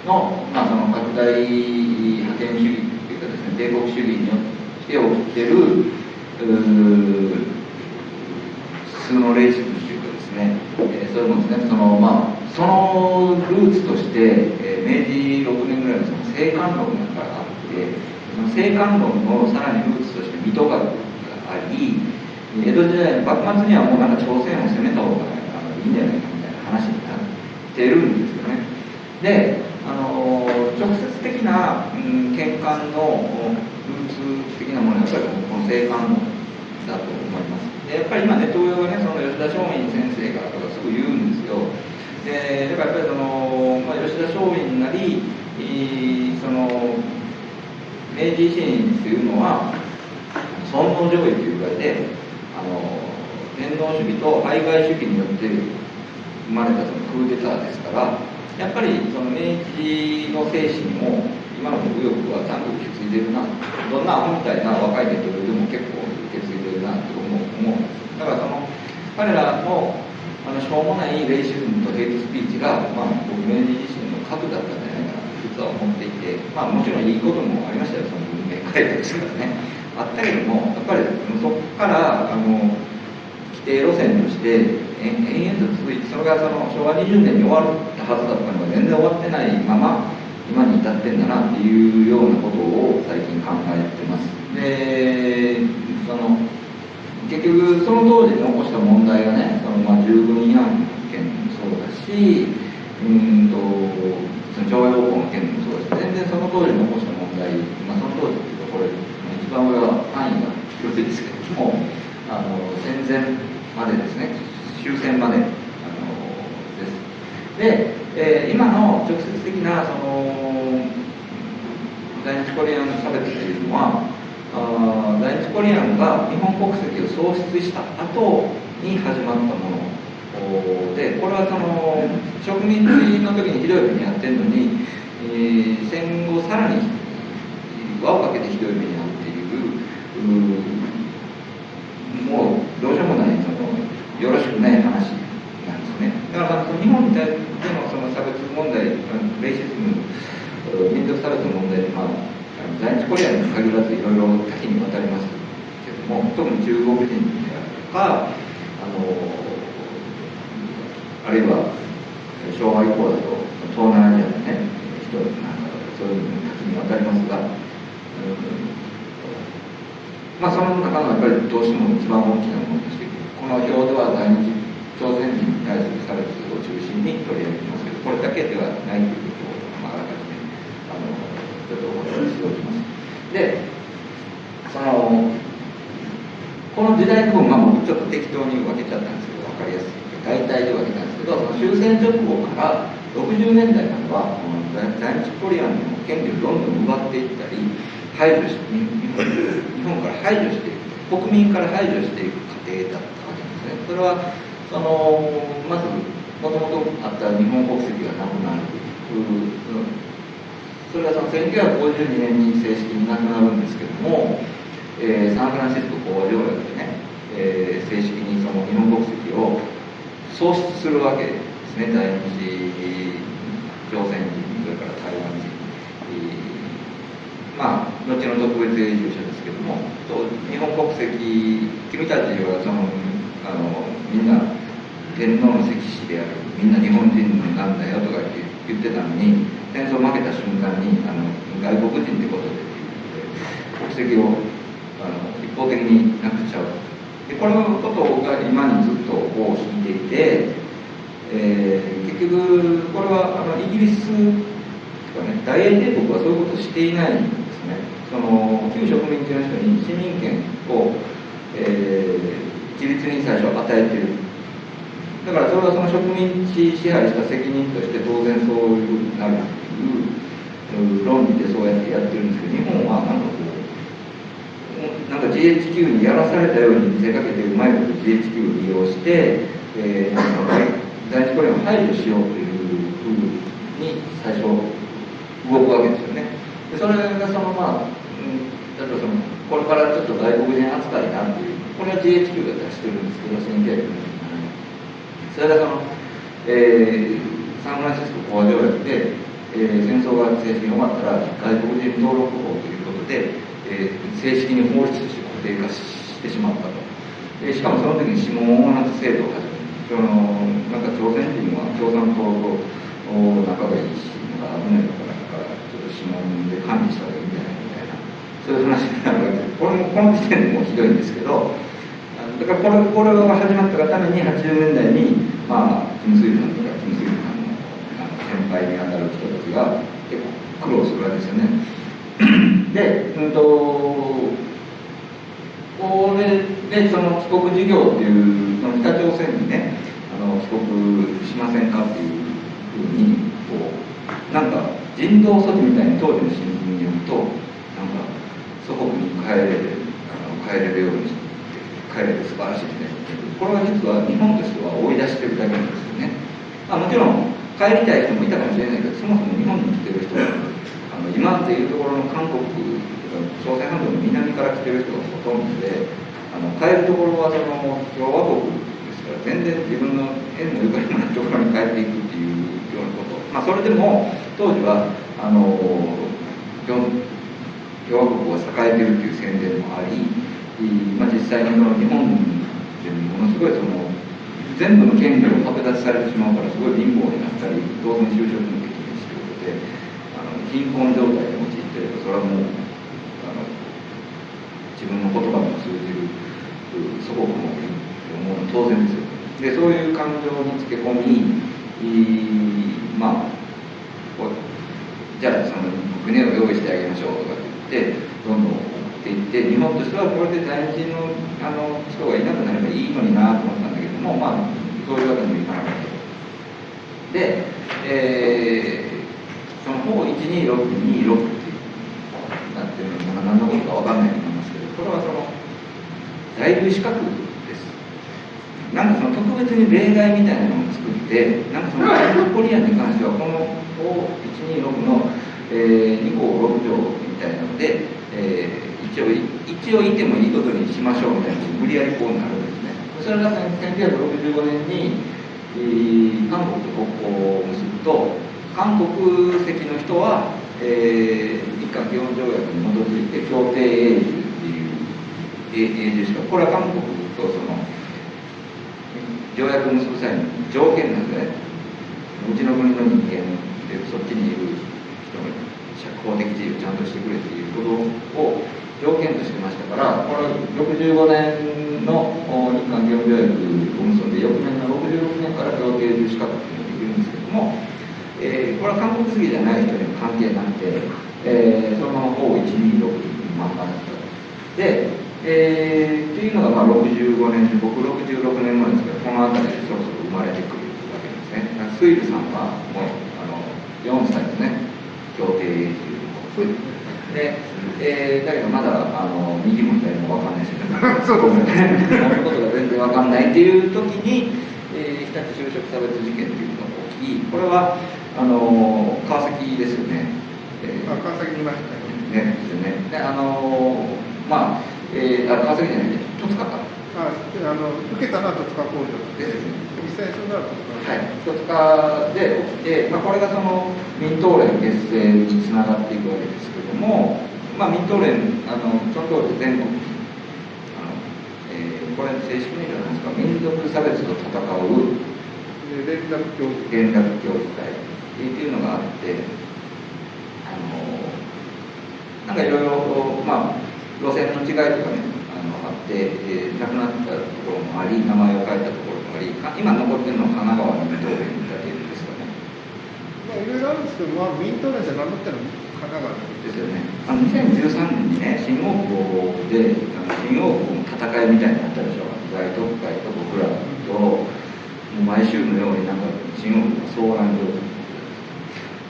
の,、まあその拡大覇権主義というかですね帝国主義によって起きてる普通のレイシズムといね、えー、そういうものですねそのまあそのルーツとして、えー、明治6年ぐらいのその生還論があってその生還論のさらにルーツとして水戸があり江戸時代の幕末にはもうなんか朝鮮を攻めた方がいいんじゃないかみたいな話になってるんですよね。であの直接的な、うん、見官のルーツ的なものはやっぱりこの生還論だと思います。でやっぱり今ネット上はね吉田松陰先生がとかすぐ言うんですよ。でだからやっぱりその、まあ、吉田松陰なりその明治維新っていうのは尊皇攘夷というぐらいであの天皇主義と排外主義によって生まれたそのクーデターですからやっぱりその明治の精神も今の右翼はちゃんと受け継いでるなどんなアホみたいな若いネットでも結構受け継いでるなと思う思うんですだからその彼らのあのしょうもないレイシズムとヘイトスピーチが、まあ、僕明治自身の核だったんじゃないかなと実は思っていて、まあ、もちろんいいこともありましたよその文明開化ですからね。あったけどもやっぱりそこからあの規定路線として延々と続いてそれがその昭和20年に終わったはずだったのが全然終わってないまま今に至ってんだなっていうようなことを最近考えてます。でその結局その当時に起こした問題がねそのまあ従軍違反件もそうだしうんとその徴用工の件もそうだし全然その当時に起こした問題、まあ、その当時っていうとこれ一番上は範囲が広いですけどもあの戦前までですね終戦まであのです。で、えー、今の直接的なその在日コリアンの差別というのはあ在日コリアンが日本国籍を喪失した後に始まったものでこれはその植民地の時にひどい目に遭ってるのに、えー、戦後さらに輪をかけてひどい目に遭っているもうどうしようもないそのよろしくない話なんですね。だから日本に対してのその差別問題レイシズム民族差別の問題でまあ在日コリアに限らずいろいろ多岐にわたりますけども特に中国人であるとかあのあるいは昭和以降だと東南アジアのね人なんかそういうのに多岐にわたりますが、うん、まあその中のやっぱりどうしても一番大きなものとしてこの表では在日朝鮮人に対する差別を中心に取り上げてますけどこれだけではないということを、まあ、あらかじめあのちょっとお話ししておきます。で、その、この時代の分、まあ、僕ちょっと適当に分けちゃったんですけど、分かりやすく大体で分けたんですけど、その終戦直後から60年代までは、この在日コリアンの権利をどんどん奪っていったり、排除し日本、日本から排除していく、国民から排除していく過程だったわけですね。それは、その、まず、もともとあった日本国籍がなくなる。それはその1952年に正式になくなるんですけども、えー、サンフランシスコ講和条約でね、えー、正式にその日本国籍を喪失するわけですね。在日朝鮮人それから台湾人、えー、まあ後の特別永住者ですけども日本国籍君たちはそのあのみんな天皇の石師であるみんな日本人なんだよとか言ってたのに戦争負けた瞬間にあの外国人ってことで国籍をあの一方的になくちゃう。でこのことが今にずっとこう引いていて、えー、結局これはあのイギリスとかね大英帝国はそういうことをしていないんですね。その旧植民地の人に市民権を、えー、一律に最初与えている。だからそれはその植民地支配した責任として当然そういうふうになる。という論理でそうやってやってるんですけど日本はなんかこうなんか GHQ にやらされたように見せかけてうまいこと GHQ を利用して、えー、第一コリアを排除しようというふうに最初動くわけですよね。でそれがそのまあ、うん、例えばそのこれからちょっと外国人扱いなっていうこれは GHQ が出してるんですけど1900年それがその、えー、サンフランシスコ講和条約で、えー、戦争が正式に終わったら外国人登録法ということで、えー、正式に法律として固定化してしまったと、えー、しかもその時に指紋をなす制度を始めそのなんか朝鮮人は共産党と仲がいいしなんか危ないのかなからちょっと指紋で管理した方がいいんじゃないみたいな。そういう話になるわけでこれもこの時点でもひどいんですけどだからこれこれが始まったがために80年代にまあキム・スイルさんとかキム・スイルさんの先輩にあたる人が結構苦労するわけですよね。で、うんとこれでその帰国事業っていうその北朝鮮にねあの帰国しませんかっていうふうにこうなんか人道措置みたいに当時の新聞に読むとなんか祖国に帰れるあの帰れるようにして帰れて素晴らしいみたいなこれは実は日本としては追い出してるだけなんですよね、まあ、もちろん帰りたい人もいたかもしれないけどそもそも日本に来てる人あの今っていうところの韓国朝鮮半島の南から来てる人がほとんどであの帰るところはその共和国ですから全然自分の縁のゆかりのないところに帰っていくっていうようなこと。まあそれでも当時はあの共和国は栄えてるっていう宣伝もあり、まあ、実際にの日本でものすごいその全部の権利を剥奪されてしまうからすごい貧乏になったり当然就職もできないしということであの貧困状態で陥ってればそれはもうあの自分の言葉にも通じる祖国も思うの当然ですよでそういう感情につけ込みまあじゃあその船を用意してあげましょうとかって言ってどんどんっていって日本としてはこれで在日のあの人がいなくなればいいのになと思ったんだけどもまあそういうわけにもいかなかった。で、えー、その方12626ってなってるのが何のことか分かんないと思いますけどこれはその在留資格です。なんかその特別に例外みたいなのを作ってなんかその外国コリアンに関してはこの126の、えー、2項6条みたいな、一応いてもいいことにしましょうみたいな無理やりこうなるんですね。それが1965年に、えー、韓国と国交を結ぶと韓国籍の人は、えー、日韓基本条約に基づいて協定永住っていう永住しかこれは韓国とその条約を結ぶ際の条件なんでね。うちの国の人間でそっちにいる人が公的自由ちゃんとしてくれっていうことを条件としてましたからこれ65年の日韓基本条約を結んで翌年の66年から協定住資格っていうのができるんですけども、えー、これは韓国籍じゃない人にも関係なくて、えー、そのまま O126 まんまだったで、えー、っていうのがまあ65年僕66年前ですけどこの辺りでそろそろ生まれてくるわけですね。スイルさんはもうあの4歳ですね協定永住ので、えー、だけどまだあの右も左も分かんないし。そうですね。ことが全然分かんないっていう時に、えー、日立就職差別事件っていうのが起きこれはあの川崎ですよね、えー、川崎にいましたね。ですよね。であのまあ、えー、あ川崎じゃない戸塚かああの受けたのは戸塚工場で実際それは戸塚はい。で起きて、まあ、これがその民東連結成につながっていくわけですけども、まあ、民東連あのその通り全国あの、えー、これ正式名称なんですか民族差別と戦う連絡協議。連絡協議会。っていうのがあってあのなんかいろいろまあ路線の違いとかねあのあって、えー、亡くなったところもあり名前を変えたところもあり今残ってるのは神奈川のだけですかいろいろあるんですけど、まあ、民党連じゃ何だったら神奈川ですよね。あの2013年にね、新大久保で、あの新大久保の戦いみたいになったでしょ。大特会と僕らと、もう毎週のようになんか新大久保が騒乱状態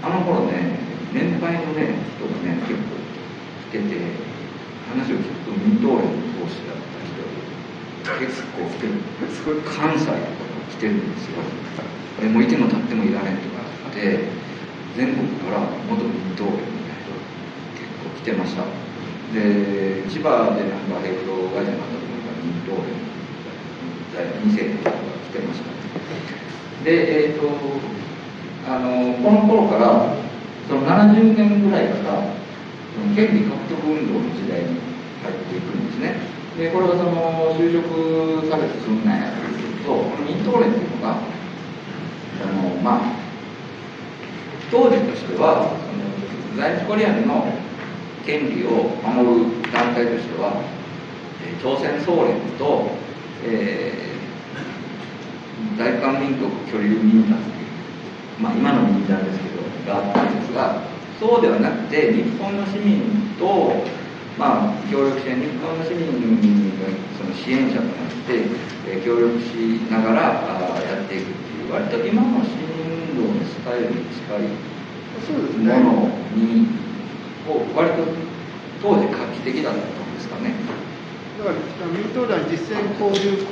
あの頃ね、年配のね、人がね、結構来てて、話を聞くと民党連の講師だった人結構来てる。関西とか来てるんですよ。えもういても立ってもいられんとかあって、全国から元民党連みたいな人結構来てました。で、千葉でなんかヘイト会社になったところから民党連2世とかが来てました。で、えっ、と、あの、この頃から、その70年ぐらいから、権利獲得運動の時代に入っていくんですね。で、これはその就職差別すんなやというと、この民党連というのが、あの、まあ、当時としては、その在日コリアンの権利を守る団体としては、朝鮮総連と、えー大韓民国居留民団っていう、まあ、今の民団ですけど、があったんですが、そうではなくて、日本の市民と、まあ、協力して、日本の市民がその支援者となって、えー協力しながらやっていくっていう、割と今の市民運動のスタイルに近い。ものに、を割と当時画期的だったんですかね。だから民党団実践交流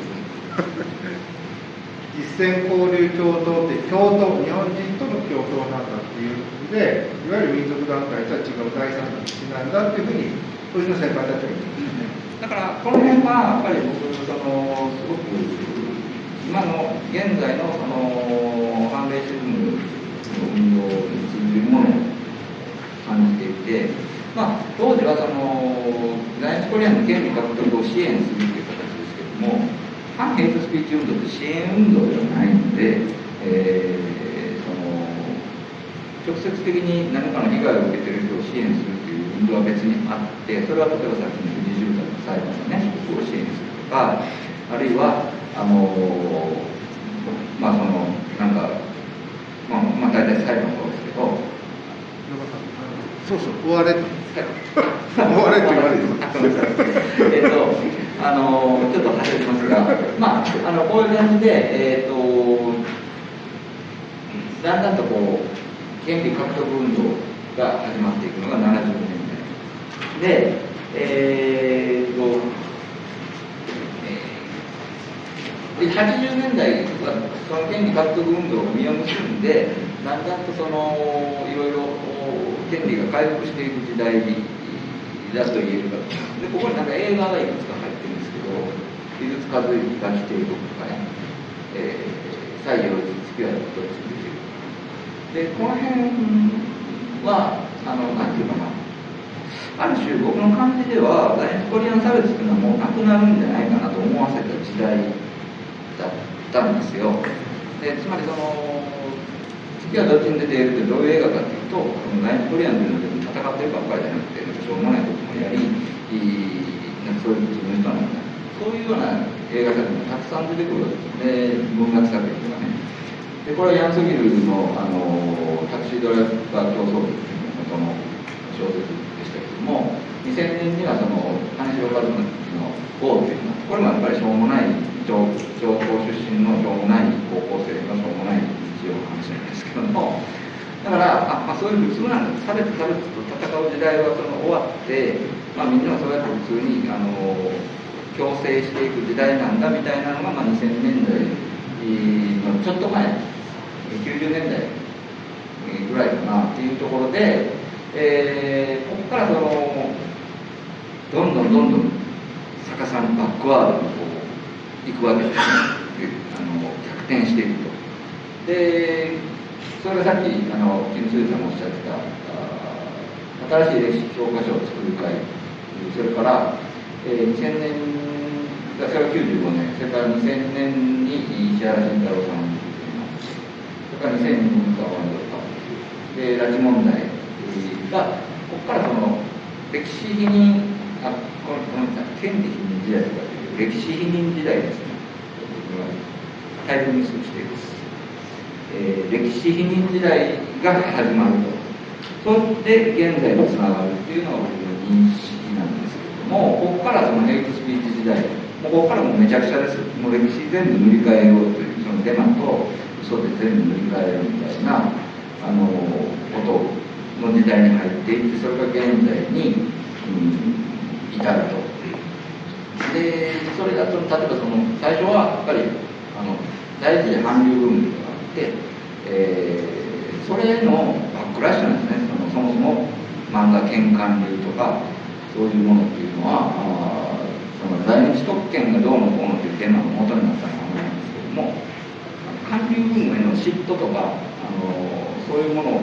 実践交流共闘って共闘日本人との共闘なんだっていうのでいわゆる民族団体とは違う第三の道なんだっていうふうに当時の先輩たちは言ってますね。だからこの辺はやっぱり僕そのすごく今の現在のその反米シズムの運動に通じるも感じていて、まあ、当時はその在日コリアンの権利獲得を支援するという形ですけども反ヘイトスピーチ運動って支援運動ではないので、えーその直接的に何かの被害を受けている人を支援するという運動は別にあって、それは例えばさっきの二重宅の裁判のね、被告を支援するとか、あるいは、あのまあその、なんか、まあ、まあ大体裁判もそうですけど、そうそう終われと終われって言われるえっと、あのちょっと外れますが、まあ、あのこういう感じで、えっと、だんだんとこう、権利獲得運動が始まっていくのが70年代。で、えーっと、えーで80年代はその権利獲得運動が実を結んで、だんだんとそのいろいろ権利が回復していく時代だと言えるか。で、ここになんか映画がいくつか入ってるんですけど、美術和之が来ているとかね、えー、西洋実付き合いのことについている。で、この辺は、あの、なんていうかな、ある種僕の感じでは、在日コリアン差別っていうのはもうなくなるんじゃないかなと思わせた時代だったんですよ。で、つまりその、月はどっちに出てるってどういう映画かっていうと、その在日コリアンというので戦ってるばっかりじゃなくて、しょうもないこともやり、なんかそういう自分の人なんだ。そういうような映画作品がたくさん出てくるわけです。で、文学作品とかね。で、これはヤンスギルの、あの、タクシードライバー競争部っていう元の小説でしたけども、2000年にはその、金城和之の GO っていうのは、これもやっぱりしょうもない、上上高出身のしょうもない高校生のしょうもない日常の話なんですけども、だから、あまあ、そういう普通なんだ、差別差別と戦う時代はその終わって、まあ、みんながそうやって普通に、あの、共生していく時代なんだみたいなのが、まあ、2000年代のちょっと前、90年代ぐらいかなっていうところで、えーここからその、どんどんどんどん逆さにバックワードにこう行くわけですね。あの逆転していくと。で、それがさっき、あの、金水さんもおっしゃってた、新しい歴史教科書を作る会、それから、えー2000年、それが95年、それから2000年に石原慎太郎さんそれから2002年がワンドルカで、拉致問題が、ここからその、歴史否認、あ、この、この、権利否認時代とかという、歴史否認時代ですね。僕はタイムミスをしています。えー、歴史否認時代が始まると。そして現在につながるっていうのが僕の認識なんですけれどもここからそのヘイトスピーチ時代もうここからもうめちゃくちゃです。もう歴史全部塗り替えようというそのデマと嘘で全部塗り替えようみたいなあのことの時代に入っていってそれが現在に、うん、至ると。でそれだと例えばその最初はやっぱりあの大事で韓流ブームがあって、えー、それのバックラッシュなんですね。そのそもそも漫画犬韓流とかそういうものっていうのはあその在日特権がどうのこうのっていうテーマの元になったものなんですけども韓流ブームへの嫉妬とかあのそういうもの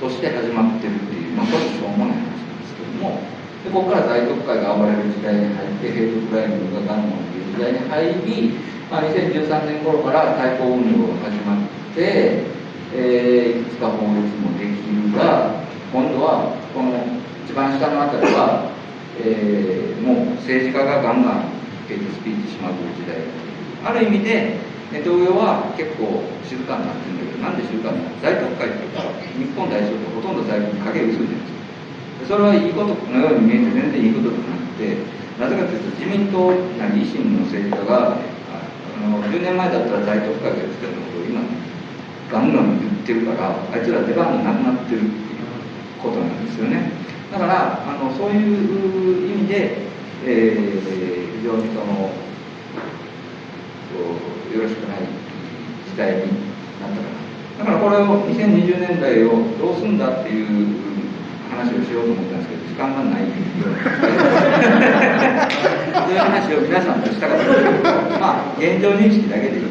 として始まってるっていう、まあ、そういうしょうもない話なんですけどもでここから大特会が暴れる時代に入ってヘイトクライムがガンマンっていう時代に入り、まあ、2013年頃から対抗運動が始まって、えー、いくつか法律もできるが今度はこの一番下のあたりは、えー、もう政治家がガンガンヘイトスピーチしまくる時代。ある意味で東洋は結構静かになってるんだけどなんで静かになって大特会っていうか日本代表ってほとんど在庫に影薄いんですよ。それはいいことのように見えて全然いいことじゃなくてなぜかというと自民党なり維新の政治家がの10年前だったら大特会が言ってたことを今ガンガン言ってるからあいつら出番がなくなってるっていうことなんですよね。だからあのそういう意味で、えー、非常にそのよろしくない時代になったかな。だからこれを2020年代をどうすんだっていう話をしようと思ったんですけど時間がないそういう話を皆さんとしたかったですまあ現状認識だけでいい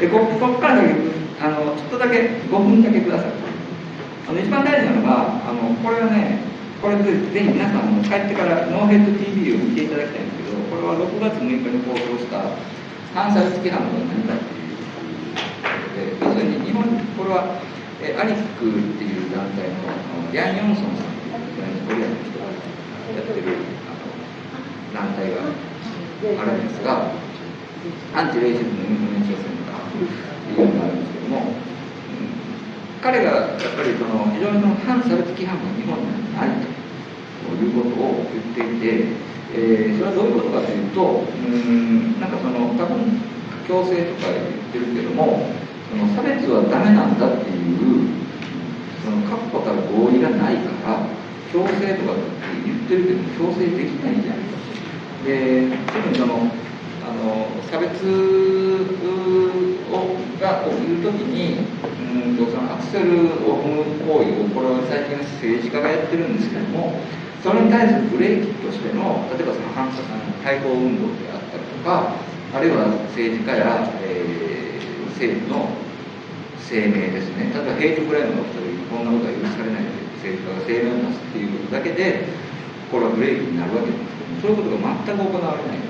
でここからあのちょっとだけ5分だけください。あの一番大事なのがあのこれはねこれぜひ皆さんも帰ってからノーヘッド TV を見ていただきたいんですけどこれは6月6日に放送した反殺規範の何かっていうことで要するに日本これはえアリックっていう団体のヤン・ヨンソンさんっていうコリアの人がやってる団体があるんですがアンチレイシズムインフルエンシャセンターっていうのがあるんですけども、彼がやっぱりその非常にその反差別規範が日本にあるということを言っていてえー、それはどういうことかというとうんなんかその多分強制とか言ってるけどもその差別はダメなんだっていうその確固たる合意がないから強制とかって言ってるけども強制できないじゃないか。で特にそのあの差別をが起きるときにうんとそのアクセルを踏む行為をこれは最近政治家がやってるんですけどもそれに対するブレーキとしての例えばその反射対抗運動であったりとかあるいは政治家や、えー、政府の声明ですね。例えばヘイトクライムが起きた時にこんなことは許されないという政治家が声明を出すっていうことだけでこれはブレーキになるわけですそういうことが全く行われない。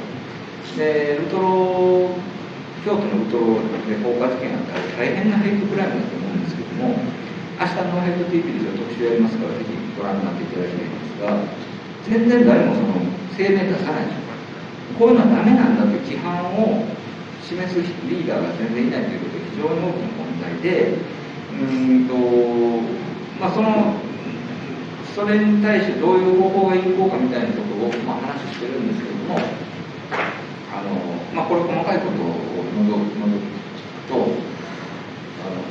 でウトロ京都のウトロで放火事件あったら大変なヘイトクライムだと思うんですけども明日のヘイト TV で特集やりますからぜひご覧になっていただきたいんですが全然誰もその声明出さないでしょこういうのはダメなんだという規範を示すリーダーが全然いないということが非常に大きな問題でうんとまあそのそれに対してどういう方法が有効かみたいなことを、まあ、話してるんですけれどもあの、まあ、これ細かいことを除くとあの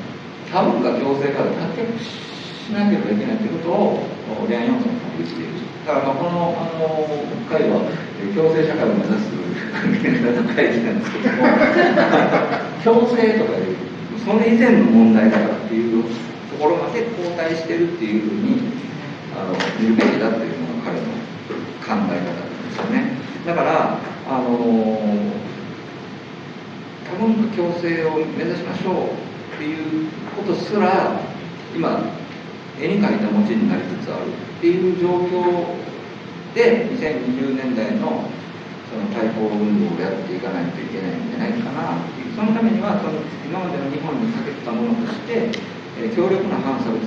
多文化共生から脱却しなければいけないということを恋愛要素の言っている。だからまあこのあの会は共生社会を目指す会議なんですけども 共生とかいうそれ以前の問題だからっていうところまで後退してるっていうふうにあの見るべきだっていうのが彼の考え方なんですよね。だからあの多文化共生を目指しましょうっていうことすら今絵に描いた餅になりつつあるっていう状況で2020年代のその対抗運動をやっていかないといけないんじゃないかなそのためにはその今までの日本にかけてたものとして、え、強力な反差別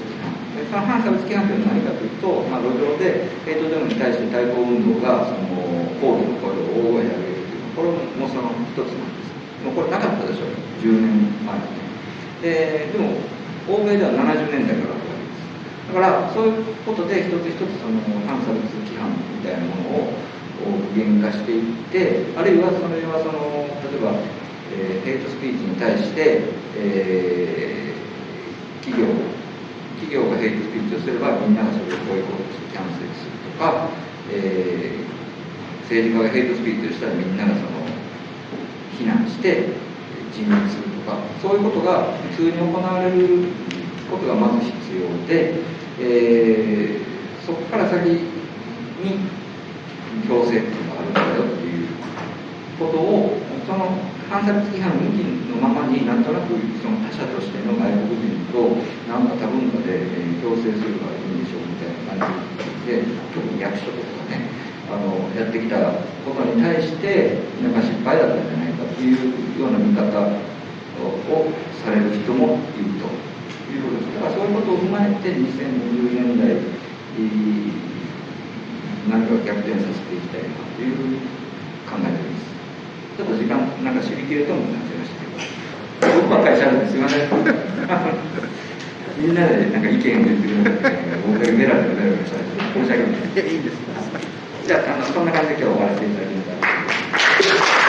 その反差別規範というのは何かというと、まあ、路上でヘイトデモに対して対抗運動がその抗議の声を大声で上げるというこれもその一つなんです。もうこれなかったでしょう。10年前にね。ででも欧米では70年代からあるわけです。だからそういうことで一つ一つその反差別規範みたいなものを具現化していってあるいはそれはその例えば、えー、ヘイトスピーチに対して、えー、企業企業がヘイトスピーチをすればみんながそれをボイコットしてキャンセルするとか、えー、政治家がヘイトスピーチをしたらみんながその非難して辞任するとかそういうことが普通に行われることがまず必要で、えー、そこから先に強制っていうのがあるんだよっていうことをその反差別規範抜きのままになんとなくその他者としての外国人と何か多文化で、えー、共生するのがいいんでしょうみたいな感じで特に役所とかねあのやってきたことに対してなんか失敗だったんじゃないかっていうような見方をされる人もいるということですだからそういうことを踏まえて2020年代何か逆転させていきたいなという考えであります。ちょっと時間なんか知りきれともなっちゃいましたけど僕ばっかりしゃべってすいませんみんなでなんか意見を言ってくれる僕がメラメラメラメラした申し訳ない。いやい。いんですじゃああのそんな感じで今日終わらせていただきます。